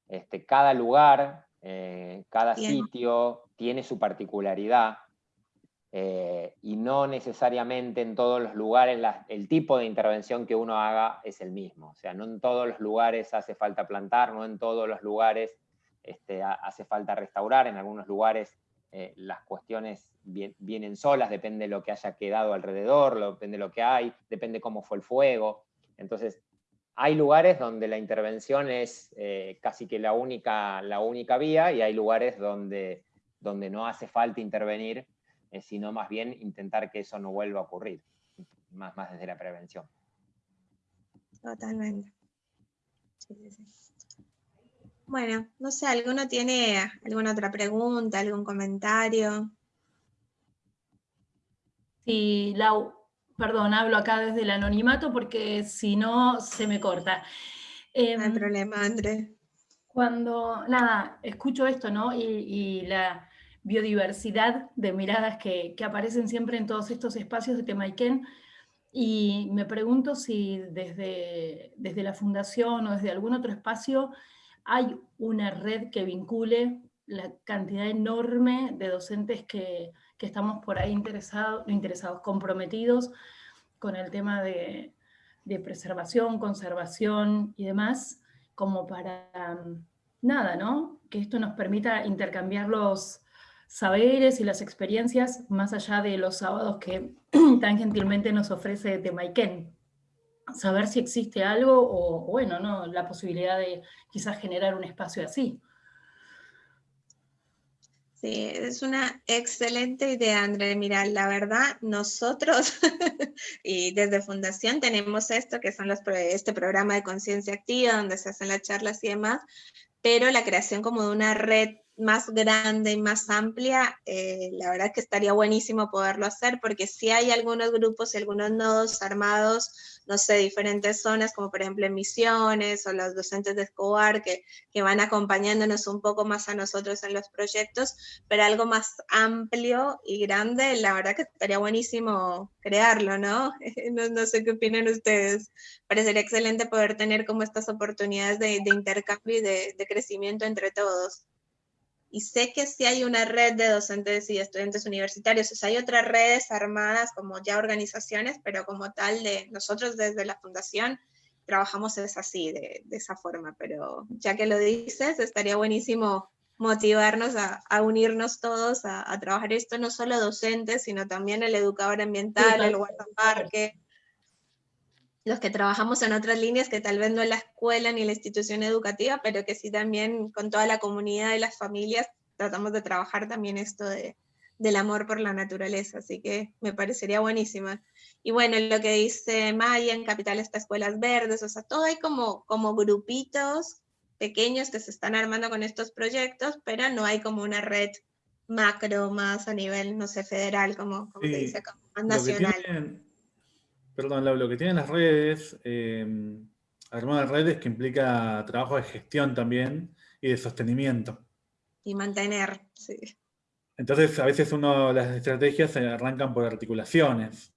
este, cada lugar, eh, cada Bien. sitio tiene su particularidad eh, y no necesariamente en todos los lugares el tipo de intervención que uno haga es el mismo. O sea, no en todos los lugares hace falta plantar, no en todos los lugares este, ha- hace falta restaurar, en algunos lugares eh, las cuestiones vien- vienen solas, depende de lo que haya quedado alrededor, depende de lo que hay, depende cómo fue el fuego. Entonces, hay lugares donde la intervención es eh, casi que la única, la única vía y hay lugares donde, donde no hace falta intervenir, eh, sino más bien intentar que eso no vuelva a ocurrir, más, más desde la prevención. Totalmente. Sí, sí, sí. Bueno, no sé, ¿alguno tiene alguna otra pregunta, algún comentario? Sí, Lau, perdón, hablo acá desde el anonimato porque si no se me corta. No hay Em, problema, André. Cuando, nada, escucho esto, ¿no? Y, y la biodiversidad de miradas que, que aparecen siempre en todos estos espacios de Temaiken, y me pregunto si desde, desde la fundación o desde algún otro espacio hay una red que vincule la cantidad enorme de docentes que, que estamos por ahí interesados, comprometidos con el tema de, de preservación, conservación y demás, como para nada, ¿no? Que esto nos permita intercambiar los saberes y las experiencias más allá de los sábados que tan gentilmente nos ofrece Temaiken. Saber si existe algo o, bueno, ¿no? La posibilidad de quizás generar un espacio así. Sí, es una excelente idea, André. Mira, la verdad, nosotros y desde Fundación tenemos esto, que son los, este programa de conciencia activa, donde se hacen las charlas y demás, pero la creación como de una red más grande y más amplia, eh, la verdad que estaría buenísimo poderlo hacer, porque si hay algunos grupos y algunos nodos armados, no sé, diferentes zonas, como por ejemplo en Misiones o los docentes de Escobar, que, que van acompañándonos un poco más a nosotros en los proyectos, pero algo más amplio y grande, la verdad que estaría buenísimo crearlo, ¿no? No, no sé qué opinan ustedes. Parecería excelente poder tener como estas oportunidades de, de intercambio y de, de crecimiento entre todos. Y sé que sí hay una red de docentes y estudiantes universitarios, o sea, hay otras redes armadas como ya organizaciones, pero como tal de nosotros desde la fundación trabajamos es así, de, de esa forma, pero ya que lo dices, estaría buenísimo motivarnos a, a unirnos todos a, a trabajar esto, no solo docentes, sino también el educador ambiental, el guardaparque, los que trabajamos en otras líneas que tal vez no en la escuela ni en la institución educativa, pero que sí también con toda la comunidad y las familias tratamos de trabajar también esto de, del amor por la naturaleza, así que me parecería buenísima. Y bueno, lo que dice Maya, en Capital está Escuelas Verdes, o sea, todo hay como, como grupitos pequeños que se están armando con estos proyectos, pero no hay como una red macro más a nivel, no sé, federal, como, como se Sí, dice, como más nacional. Perdón, lo que tienen las redes, eh, armar redes que implica trabajo de gestión también y de sostenimiento. Y mantener, sí. Entonces, a veces uno, las estrategias se arrancan por articulaciones.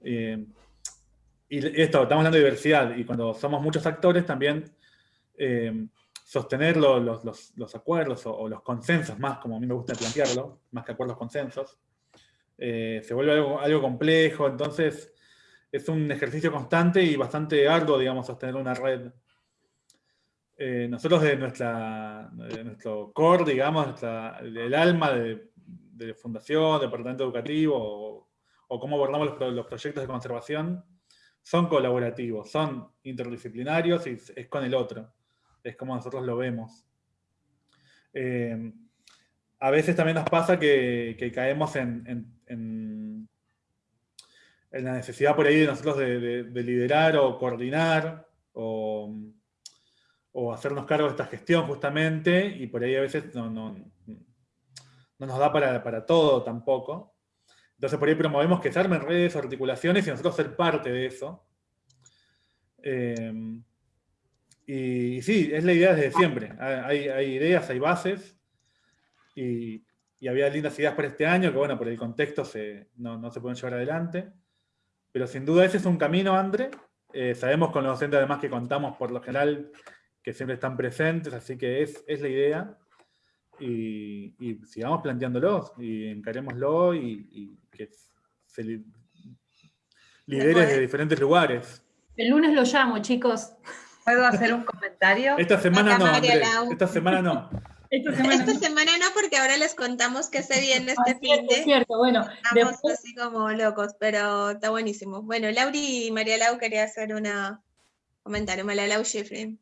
Eh, y esto, estamos hablando de diversidad, y cuando somos muchos actores también eh, sostener lo- los, los- los acuerdos o, o los consensos, más como a mí me gusta plantearlo, más que acuerdos, consensos, eh, se vuelve algo, algo complejo, entonces es un ejercicio constante y bastante arduo, digamos, sostener una red. Eh, nosotros de, nuestra, de nuestro core, digamos, el alma de, de fundación, departamento educativo, o, cómo abordamos los, pro- los proyectos de conservación, son colaborativos, son interdisciplinarios y es con el otro. Es como nosotros lo vemos. Eh, a veces también nos pasa que, caemos en- en- la necesidad por ahí de nosotros de, de- de liderar o coordinar o, o hacernos cargo de esta gestión justamente, y por ahí a veces no, no, no nos da para, para todo tampoco. Entonces por ahí promovemos que se armen redes, articulaciones y nosotros ser parte de eso. Eh, y, sí, es la idea desde siempre. Hay, hay ideas, hay bases, y, y había lindas ideas para este año que, bueno, por el contexto se, no, no se pueden llevar adelante. Pero sin duda ese es un camino, André. Eh, sabemos con los docentes además que contamos por lo general que siempre están presentes, así que es, es la idea. Y, y sigamos planteándolo y encarémoslo y, y que se li- lidere desde diferentes lugares. El lunes lo llamo, chicos. ¿Puedo hacer un comentario? Esta semana no. Lau. Esta semana no. Esta semana Esta semana no, porque ahora les contamos que se viene Ah, este fin cierto, de. cierto, bueno, Estamos después- así como locos, pero está buenísimo. Bueno, Lauri y María Lau quería hacer una comentario. María Lau Schifrin.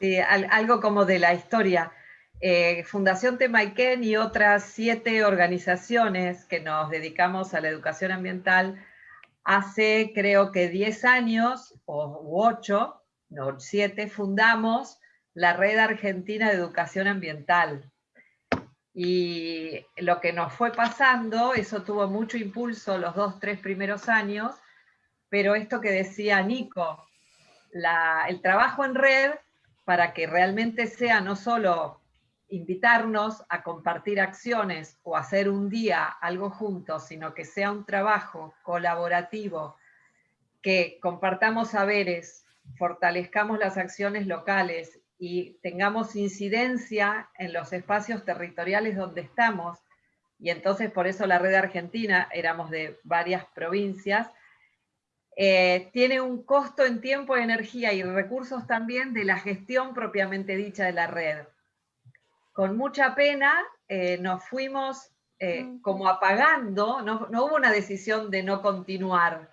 Sí, al- algo como de la historia. Eh, Fundación Temaiken y otras siete organizaciones que nos dedicamos a la educación ambiental hace creo que 10 años o u 8 no, siete, fundamos la Red Argentina de Educación Ambiental. Y lo que nos fue pasando, eso tuvo mucho impulso los dos, tres primeros años, pero esto que decía Nico, el trabajo en red para que realmente sea no solo invitarnos a compartir acciones o hacer un día algo juntos, sino que sea un trabajo colaborativo, que compartamos saberes, fortalezcamos las acciones locales y tengamos incidencia en los espacios territoriales donde estamos, y entonces por eso la red argentina, éramos de varias provincias, eh, tiene un costo en tiempo, energía y recursos también de la gestión propiamente dicha de la red. Con mucha pena eh, nos fuimos eh, como apagando, no, no hubo una decisión de no continuar,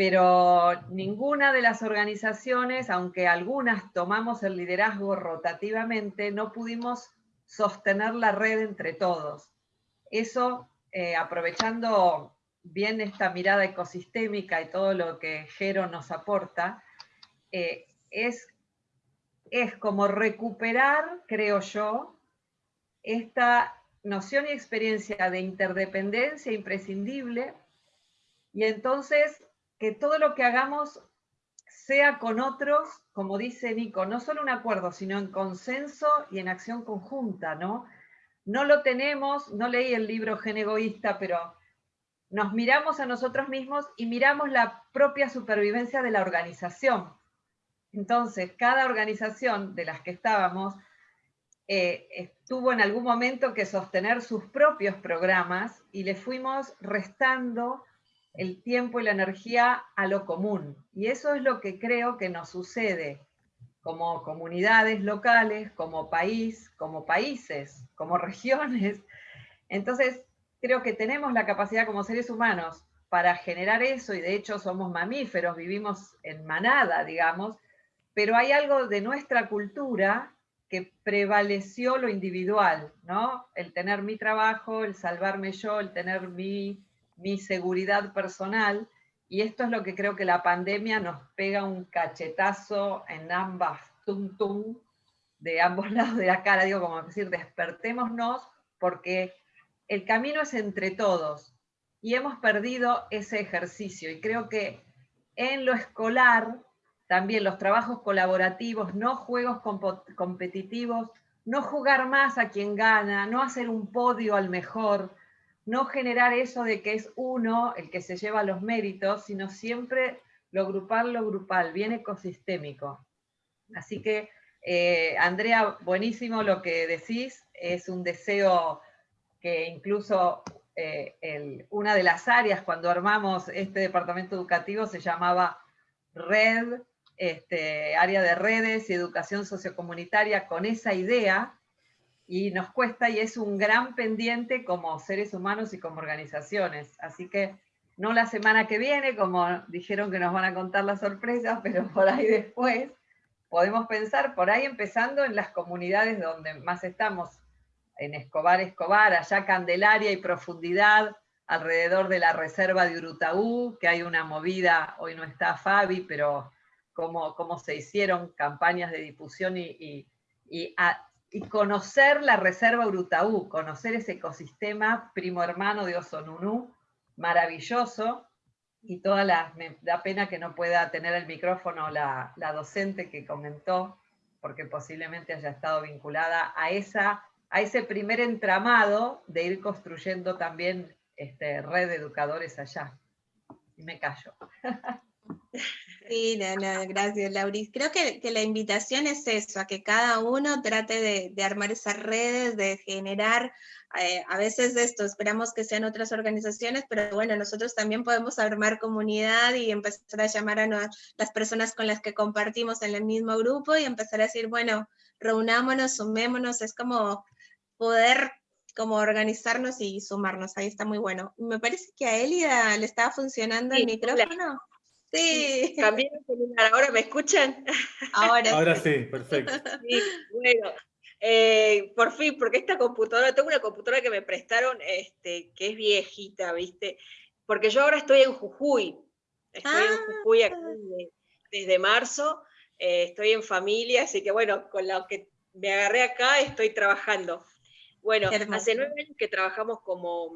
pero ninguna de las organizaciones, aunque algunas tomamos el liderazgo rotativamente, no pudimos sostener la red entre todos. Eso, aprovechando bien esta mirada ecosistémica y todo lo que Jero nos aporta, eh, es, es como recuperar, creo yo, esta noción y experiencia de interdependencia imprescindible y entonces que todo lo que hagamos sea con otros, como dice Nico, no solo un acuerdo, sino en consenso y en acción conjunta, ¿no? No lo tenemos, no leí el libro Gen Egoísta, pero nos miramos a nosotros mismos y miramos la propia supervivencia de la organización. Entonces, cada organización de las que estábamos eh, tuvo en algún momento que sostener sus propios programas y le fuimos restando el tiempo y la energía a lo común. Y eso es lo que creo que nos sucede como comunidades locales, como país, como países, como regiones. Entonces, creo que tenemos la capacidad como seres humanos para generar eso, y de hecho somos mamíferos, vivimos en manada, digamos, pero hay algo de nuestra cultura que prevaleció lo individual, ¿no? El tener mi trabajo, el salvarme yo, el tener mi, mi seguridad personal, y esto es lo que creo que la pandemia nos pega un cachetazo en ambas tum tum, de ambos lados de la cara, digo, como decir, despertémonos, porque el camino es entre todos y hemos perdido ese ejercicio. Y creo que en lo escolar, también los trabajos colaborativos, no juegos competitivos, no jugar más a quien gana, no hacer un podio al mejor, no generar eso de que es uno el que se lleva los méritos, sino siempre lo grupal, lo grupal, bien ecosistémico. Así que, eh, Andrea, buenísimo lo que decís, es un deseo que incluso eh, una de las áreas cuando armamos este departamento educativo se llamaba Red, este, área de redes y educación sociocomunitaria, con esa idea, y nos cuesta y es un gran pendiente como seres humanos y como organizaciones. Así que no la semana que viene, como dijeron que nos van a contar las sorpresas, pero por ahí después podemos pensar, por ahí empezando en las comunidades donde más estamos, en Escobar, Escobar, allá Candelaria y profundidad, alrededor de la reserva de Urutaú, que hay una movida, hoy no está Fabi, pero cómo, cómo se hicieron campañas de difusión y, y, conocer la reserva Urutaú, conocer ese ecosistema primo hermano de Osonunú, maravilloso, y toda la, me da pena que no pueda tener el micrófono la, la docente que comentó, porque posiblemente haya estado vinculada a esa a ese primer entramado de ir construyendo también este, red de educadores allá. Y me callo. Sí, no, no, gracias, Lauris. Creo que, la invitación es eso, a que cada uno trate de, armar esas redes, de generar, eh, a veces esto, esperamos que sean otras organizaciones, pero bueno, nosotros también podemos armar comunidad y empezar a llamar a las personas con las que compartimos en el mismo grupo y empezar a decir, bueno, reunámonos, sumémonos, es como poder como organizarnos y sumarnos. Ahí está muy bueno. Me parece que a Elida le estaba funcionando el micrófono. Sí. También ahora me escuchan. Ahora, ahora sí. perfecto. Sí, bueno, eh, por fin, porque esta computadora, tengo una computadora que me prestaron, este, que es viejita, ¿viste? Porque yo ahora estoy en Jujuy. Estoy en Jujuy aquí ah. desde marzo eh, estoy en familia, así que bueno, con lo que me agarré acá estoy trabajando. Bueno, hace nueve años que trabajamos como,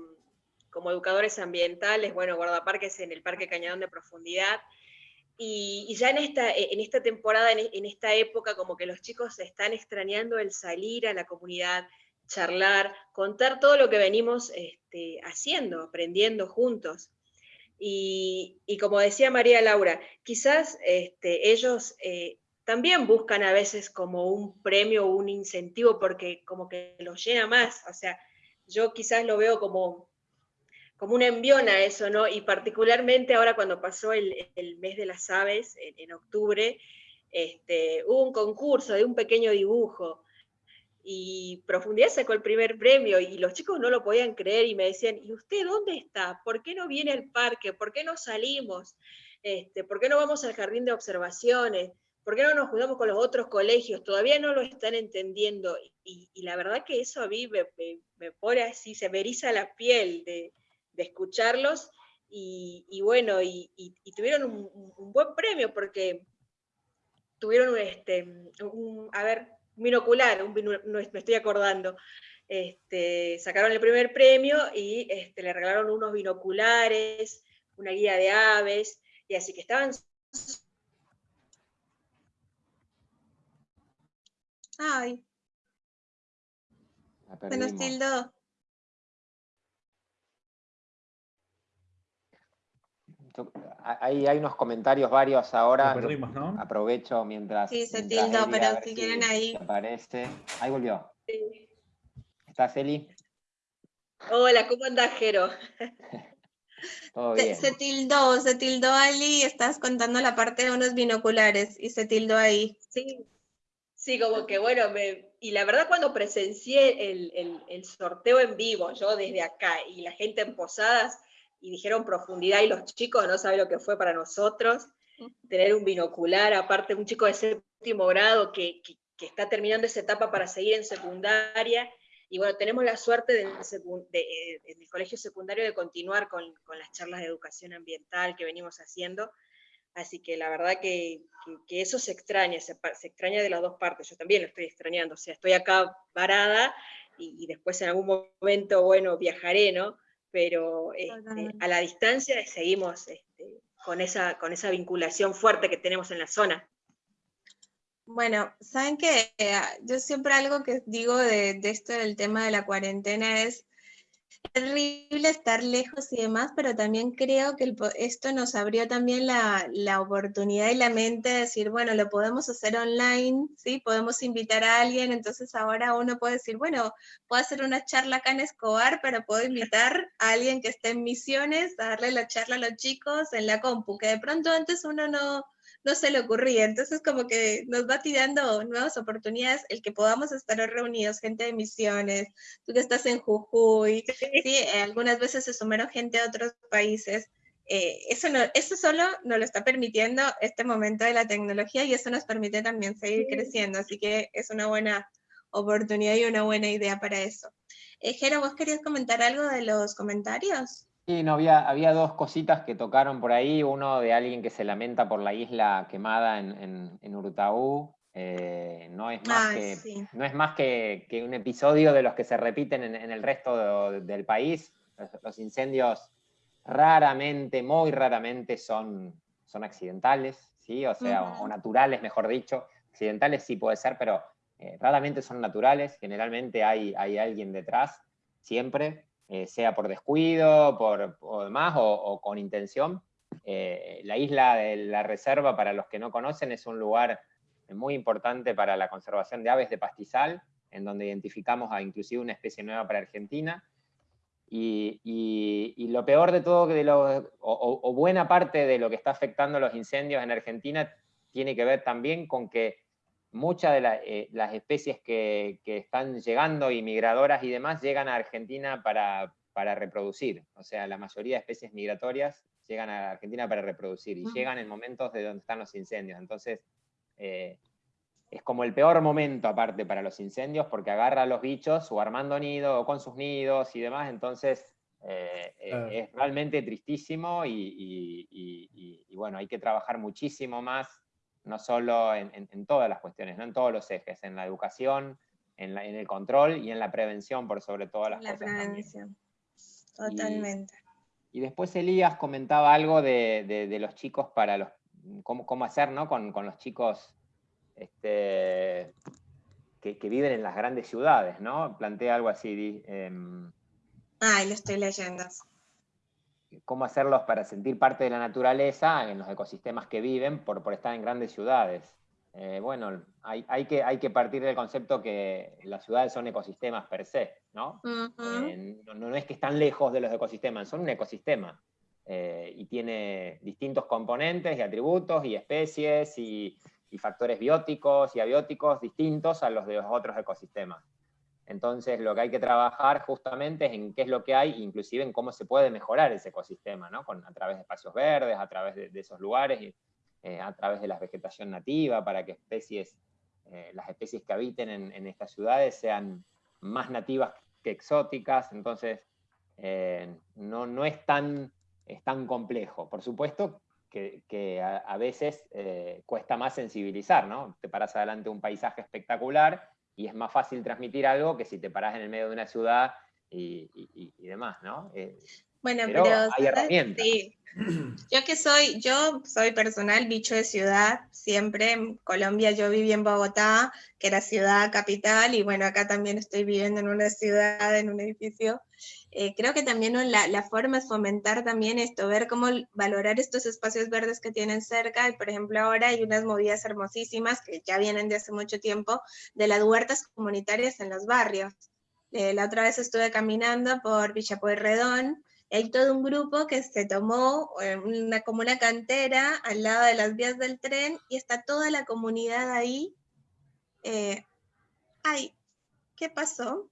como educadores ambientales, bueno, guardaparques en el Parque Cañadón de Profundidad, y, ya en esta, en esta temporada, en, esta época, como que los chicos están extrañando el salir a la comunidad, charlar, contar todo lo que venimos este, haciendo, aprendiendo juntos. Y, como decía María Laura, quizás este, ellos eh, también buscan a veces como un premio o un incentivo porque como que los llena más. O sea, yo quizás lo veo como, como un envión a eso, ¿no? Y particularmente ahora cuando pasó el, mes de las aves, en, octubre, este, hubo un concurso de un pequeño dibujo y Profundidad sacó el primer premio y los chicos no lo podían creer y me decían, ¿y usted dónde está? ¿Por qué no viene al parque? ¿Por qué no salimos? Este, ¿Por qué no vamos al jardín de observaciones? ¿Por qué no nos juntamos con los otros colegios? Todavía no lo están entendiendo y, la verdad que eso a mí me, pone así, se me la piel de, escucharlos y, bueno, y, tuvieron un, buen premio porque tuvieron este, un, a ver, binocular, me estoy acordando. Este, sacaron el primer premio y este, le regalaron unos binoculares, una guía de aves, y así que estaban... Ay. Se nos tildó. Hay, hay unos comentarios varios ahora. Aprovecho mientras. Sí, se tildó, pero si quieren ahí. Aparece. Ahí volvió. Sí. ¿Estás, Eli? Hola, ¿cómo andás, Jero? Todo bien. Se, tildó, se tildó Ali, estás contando la parte de unos binoculares y se tildó ahí. Sí, sí, como que bueno, y la verdad cuando presencié el, el, el sorteo en vivo, yo desde acá, y la gente en Posadas, y dijeron profundidad y los chicos no saben lo que fue para nosotros, tener un binocular, aparte un chico de séptimo grado que, está terminando esa etapa para seguir en secundaria, y bueno, tenemos la suerte de, eh, en el colegio secundario de continuar con, las charlas de educación ambiental que venimos haciendo, así que la verdad que, eso se extraña, se, extraña de las dos partes, yo también lo estoy extrañando, o sea, estoy acá varada y, y después en algún momento, bueno, viajaré, ¿no? Pero este, a la distancia seguimos este, con, esa, con esa vinculación fuerte que tenemos en la zona. Bueno, saben que yo siempre algo que digo de, de, esto del tema de la cuarentena es terrible estar lejos y demás, pero también creo que esto nos abrió también la, la, oportunidad y la mente de decir, bueno, lo podemos hacer online, ¿sí? Podemos invitar a alguien, entonces ahora uno puede decir, bueno, puedo hacer una charla acá en Escobar, pero puedo invitar a alguien que esté en misiones a darle la charla a los chicos en la compu, que de pronto antes uno no, no se le ocurría. Entonces como que nos va tirando nuevas oportunidades el que podamos estar reunidos, gente de misiones, tú que estás en Jujuy, sí, eh, algunas veces se sumaron gente de otros países. Eh, eso, no, eso solo nos lo está permitiendo este momento de la tecnología y eso nos permite también seguir creciendo, así que es una buena oportunidad y una buena idea para eso. Eh, Jero, ¿vos querías comentar algo de los comentarios? Sí, no, había, había dos cositas que tocaron por ahí, uno de alguien que se lamenta por la isla quemada en, en, Urutaú, eh, no es más, que, no es más que, que, un episodio de los que se repiten en, el resto del país. Los, incendios raramente, muy raramente son, son accidentales, ¿sí? o sea, o, naturales, mejor dicho. Accidentales sí puede ser, pero eh, raramente son naturales, generalmente hay, hay alguien detrás, siempre. Eh, sea por descuido, por, o demás, o, con intención. Eh, la isla de la Reserva, para los que no conocen, es un lugar muy importante para la conservación de aves de pastizal, en donde identificamos a inclusive una especie nueva para Argentina. Y, lo peor de todo, lo, o, buena parte de lo que está afectando los incendios en Argentina, tiene que ver también con que muchas de eh, las especies que, están llegando, y migradoras y demás, llegan a Argentina para, reproducir. O sea, la mayoría de especies migratorias llegan a Argentina para reproducir y llegan en momentos de donde están los incendios. Entonces, eh, es como el peor momento aparte para los incendios porque agarra a los bichos o armando nido o con sus nidos y demás. Entonces, eh, es realmente tristísimo y, y, bueno, hay que trabajar muchísimo más no solo en, todas las cuestiones, no en todos los ejes, en la educación, en, el control y en la prevención por sobre todas las la Prevención. Totalmente. Y, después Elías comentaba algo de, los chicos para los, cómo, hacer ¿no? con, los chicos este, que, viven en las grandes ciudades, ¿no? Plantea algo así. Eh, Ay, lo estoy leyendo cómo hacerlos para sentir parte de la naturaleza en los ecosistemas que viven por, por estar en grandes ciudades. Eh, bueno, hay, hay, que, hay que partir del concepto que las ciudades son ecosistemas per se, ¿no? Eh, no, es que están lejos de los ecosistemas, son un ecosistema. Eh, y tiene distintos componentes y atributos y especies y, y factores bióticos y abióticos distintos a los de los otros ecosistemas. Entonces, lo que hay que trabajar justamente es en qué es lo que hay, inclusive en cómo se puede mejorar ese ecosistema, ¿no? Con, a través de espacios verdes, a través de, esos lugares, y, eh, a través de la vegetación nativa, para que especies, eh, las especies que habiten en, estas ciudades sean más nativas que exóticas. Entonces, eh, no, no es, tan, es tan complejo. Por supuesto que, a, veces cuesta más sensibilizar, ¿no? Te paras adelante un paisaje espectacular y es más fácil transmitir algo que si te paras en el medio de una ciudad y, demás, ¿no? Eh, bueno, pero, hay herramientas. Sí. Yo que soy, yo soy personal bicho de ciudad, siempre en Colombia yo viví en Bogotá, que era ciudad capital, y bueno, acá también estoy viviendo en una ciudad, en un edificio. Eh, creo que también la, la, forma es fomentar también esto, ver cómo valorar estos espacios verdes que tienen cerca, y por ejemplo ahora hay unas movidas hermosísimas que ya vienen de hace mucho tiempo, de las huertas comunitarias en los barrios. Eh, la otra vez estuve caminando por Villa Pueyrredón, hay todo un grupo que se tomó eh, una, como una cantera al lado de las vías del tren y está toda la comunidad ahí. Eh, ay, ¿qué pasó?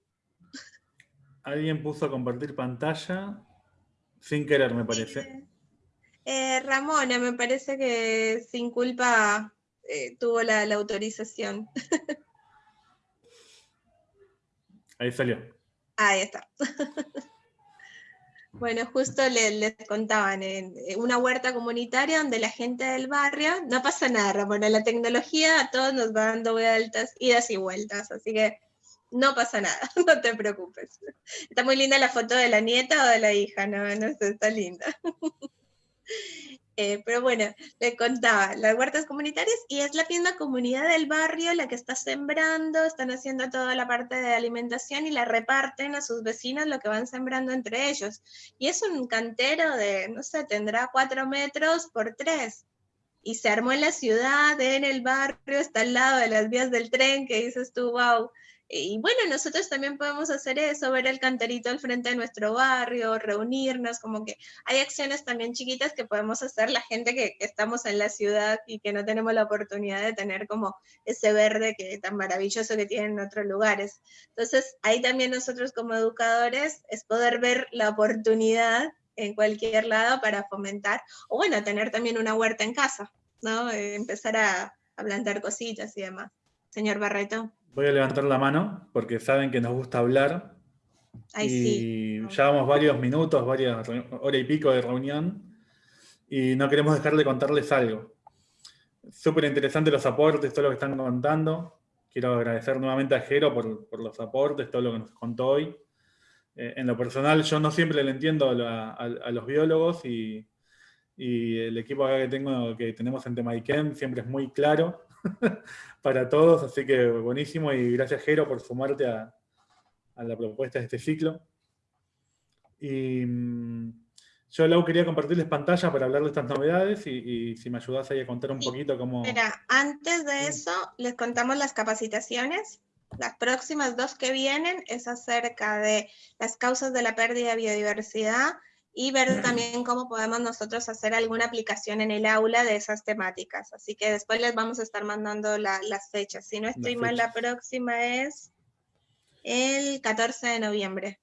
Alguien puso a compartir pantalla sin querer, me parece. Eh, Ramona, me parece que sin culpa tuvo la, la autorización. Ahí salió. Ahí está. Bueno, justo les, contaban, en una huerta comunitaria donde la gente del barrio, no pasa nada, Ramona, la tecnología a todos nos va dando vueltas, idas y vueltas, así que no pasa nada, no te preocupes. Está muy linda la foto de la nieta o de la hija, no, no sé, está linda. Eh, pero bueno, le contaba, las huertas comunitarias y es la misma comunidad del barrio la que está sembrando, están haciendo toda la parte de alimentación y la reparten a sus vecinos lo que van sembrando entre ellos. Y es un cantero de, no sé, tendrá cuatro metros por tres. Y se armó en la ciudad, en el barrio, está al lado de las vías del tren, que dices tú, wow, y bueno, nosotros también podemos hacer eso, ver el canterito al frente de nuestro barrio, reunirnos, como que hay acciones también chiquitas que podemos hacer la gente que, estamos en la ciudad y que no tenemos la oportunidad de tener como ese verde que tan maravilloso que tienen en otros lugares. Entonces, ahí también nosotros como educadores es poder ver la oportunidad en cualquier lado para fomentar, o bueno, tener también una huerta en casa, ¿no? Eh, empezar a, a plantar cositas y demás. Señor Barreto. Voy a levantar la mano porque saben que nos gusta hablar. Ay, y ya vamos varios minutos, varias hora y pico de reunión y no queremos dejar de contarles algo. Súper interesante los aportes, todo lo que están contando. Quiero agradecer nuevamente a Jero por, los aportes, todo lo que nos contó hoy. Eh, en lo personal, yo no siempre le entiendo a, los biólogos y, el equipo que, tengo, que tenemos en Temaiken siempre es muy claro para todos, así que buenísimo y gracias Jero por sumarte a, la propuesta de este ciclo. Y mm, yo, Lau, quería compartirles pantalla para hablar de estas novedades y, si me ayudas ahí a contar un poquito cómo... Mira, antes de eso, les contamos las capacitaciones. Las próximas dos que vienen es acerca de las causas de la pérdida de biodiversidad y ver también cómo podemos nosotros hacer alguna aplicación en el aula de esas temáticas. Así que después les vamos a estar mandando las fechas. Si no estoy mal, la próxima es el 14 de noviembre.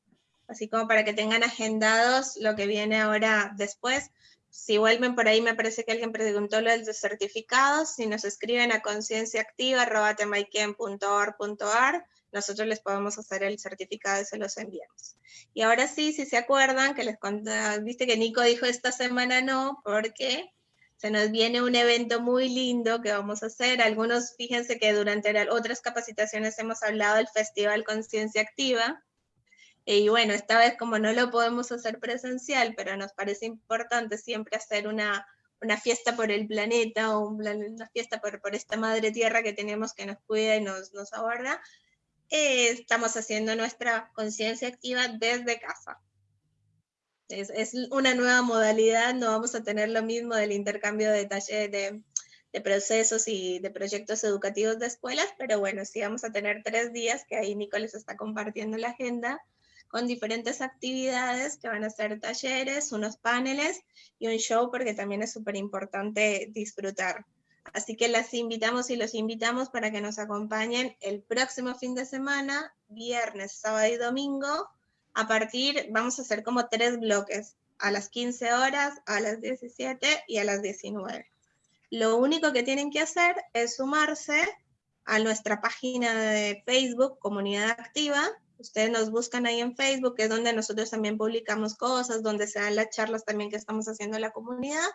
Así como para que tengan agendados lo que viene ahora después. Si vuelven por ahí, me parece que alguien preguntó lo de los certificados. Si nos escriben a concienciaactiva.temaiken.org.ar, nosotros les podemos hacer el certificado y se los enviamos. Y ahora sí, si se acuerdan, que les conté, viste que Nico dijo esta semana no, porque se nos viene un evento muy lindo que vamos a hacer. Algunos, fíjense que durante otras capacitaciones hemos hablado del Festival Conciencia Activa. Y bueno, esta vez como no lo podemos hacer presencial, pero nos parece importante siempre hacer una, una fiesta por el planeta o una fiesta por, por, esta madre tierra que tenemos que nos cuida y nos, nos aborda, eh, estamos haciendo nuestra conciencia activa desde casa. Es, una nueva modalidad, no vamos a tener lo mismo del intercambio de talleres, de, de, procesos y de proyectos educativos de escuelas, pero bueno, sí vamos a tener tres días que ahí Nicolás está compartiendo la agenda con diferentes actividades que van a ser talleres, unos paneles y un show porque también es súper importante disfrutar. Así que las invitamos y los invitamos para que nos acompañen el próximo fin de semana, viernes, sábado y domingo, a partir, vamos a hacer como tres bloques, a las 15 horas, a las 17 y a las 19. Lo único que tienen que hacer es sumarse a nuestra página de Facebook, Comunidad Activa. Ustedes nos buscan ahí en Facebook, que es donde nosotros también publicamos cosas, donde se dan las charlas también que estamos haciendo en la comunidad,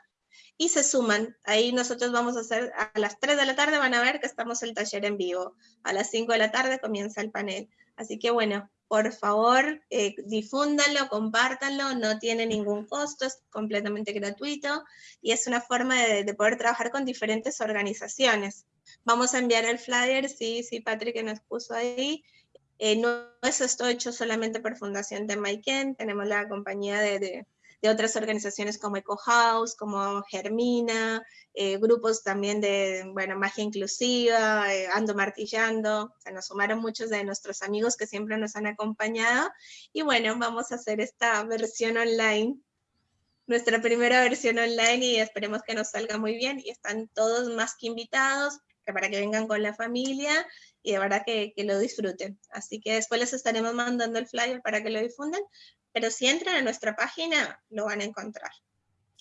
y se suman. Ahí nosotros vamos a hacer, a las 3 de la tarde van a ver que estamos el taller en vivo. A las 5 de la tarde comienza el panel. Así que bueno, por favor, eh, difúndanlo, compártanlo, no tiene ningún costo, es completamente gratuito y es una forma de, poder trabajar con diferentes organizaciones. Vamos a enviar el flyer, sí, sí, Patrick nos puso ahí. Eh, no es esto hecho solamente por Fundación de Maiken, tenemos la compañía de de otras organizaciones como Eco House, como Germina, eh, grupos también de, bueno, Magia Inclusiva, eh, Ando Martillando, se nos sumaron muchos de nuestros amigos que siempre nos han acompañado, y bueno, vamos a hacer esta versión online, nuestra primera versión online, y esperemos que nos salga muy bien, y están todos más que invitados, para que vengan con la familia, y de verdad que, que, lo disfruten. Así que después les estaremos mandando el flyer para que lo difundan, pero si entran a nuestra página, lo van a encontrar.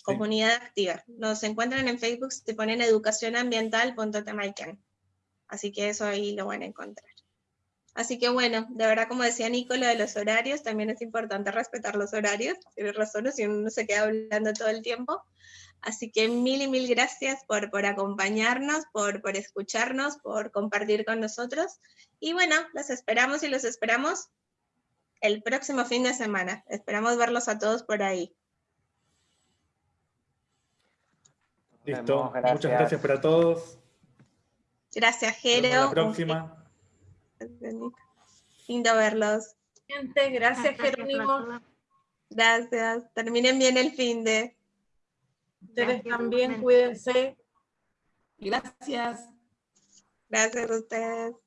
Comunidad activa. Nos encuentran en Facebook, se ponen educacionambiental.temaiken. Así que eso ahí lo van a encontrar. Así que bueno, de verdad, como decía Nico, lo de los horarios, también es importante respetar los horarios. Tiene razón, si uno se queda hablando todo el tiempo. Así que mil y mil gracias por, por acompañarnos, por, por escucharnos, por compartir con nosotros. Y bueno, los esperamos y los esperamos el próximo fin de semana. Esperamos verlos a todos por ahí. Listo. Muchas gracias para todos. Gracias, Jero. Hasta la próxima. Lindo verlos. Gente, gracias, Jerónimo. Gracias. Terminen bien el fin de. Ustedes también, cuídense. Gracias. Gracias a ustedes.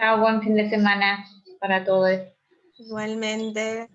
Chao, buen fin de semana para todos. Igualmente.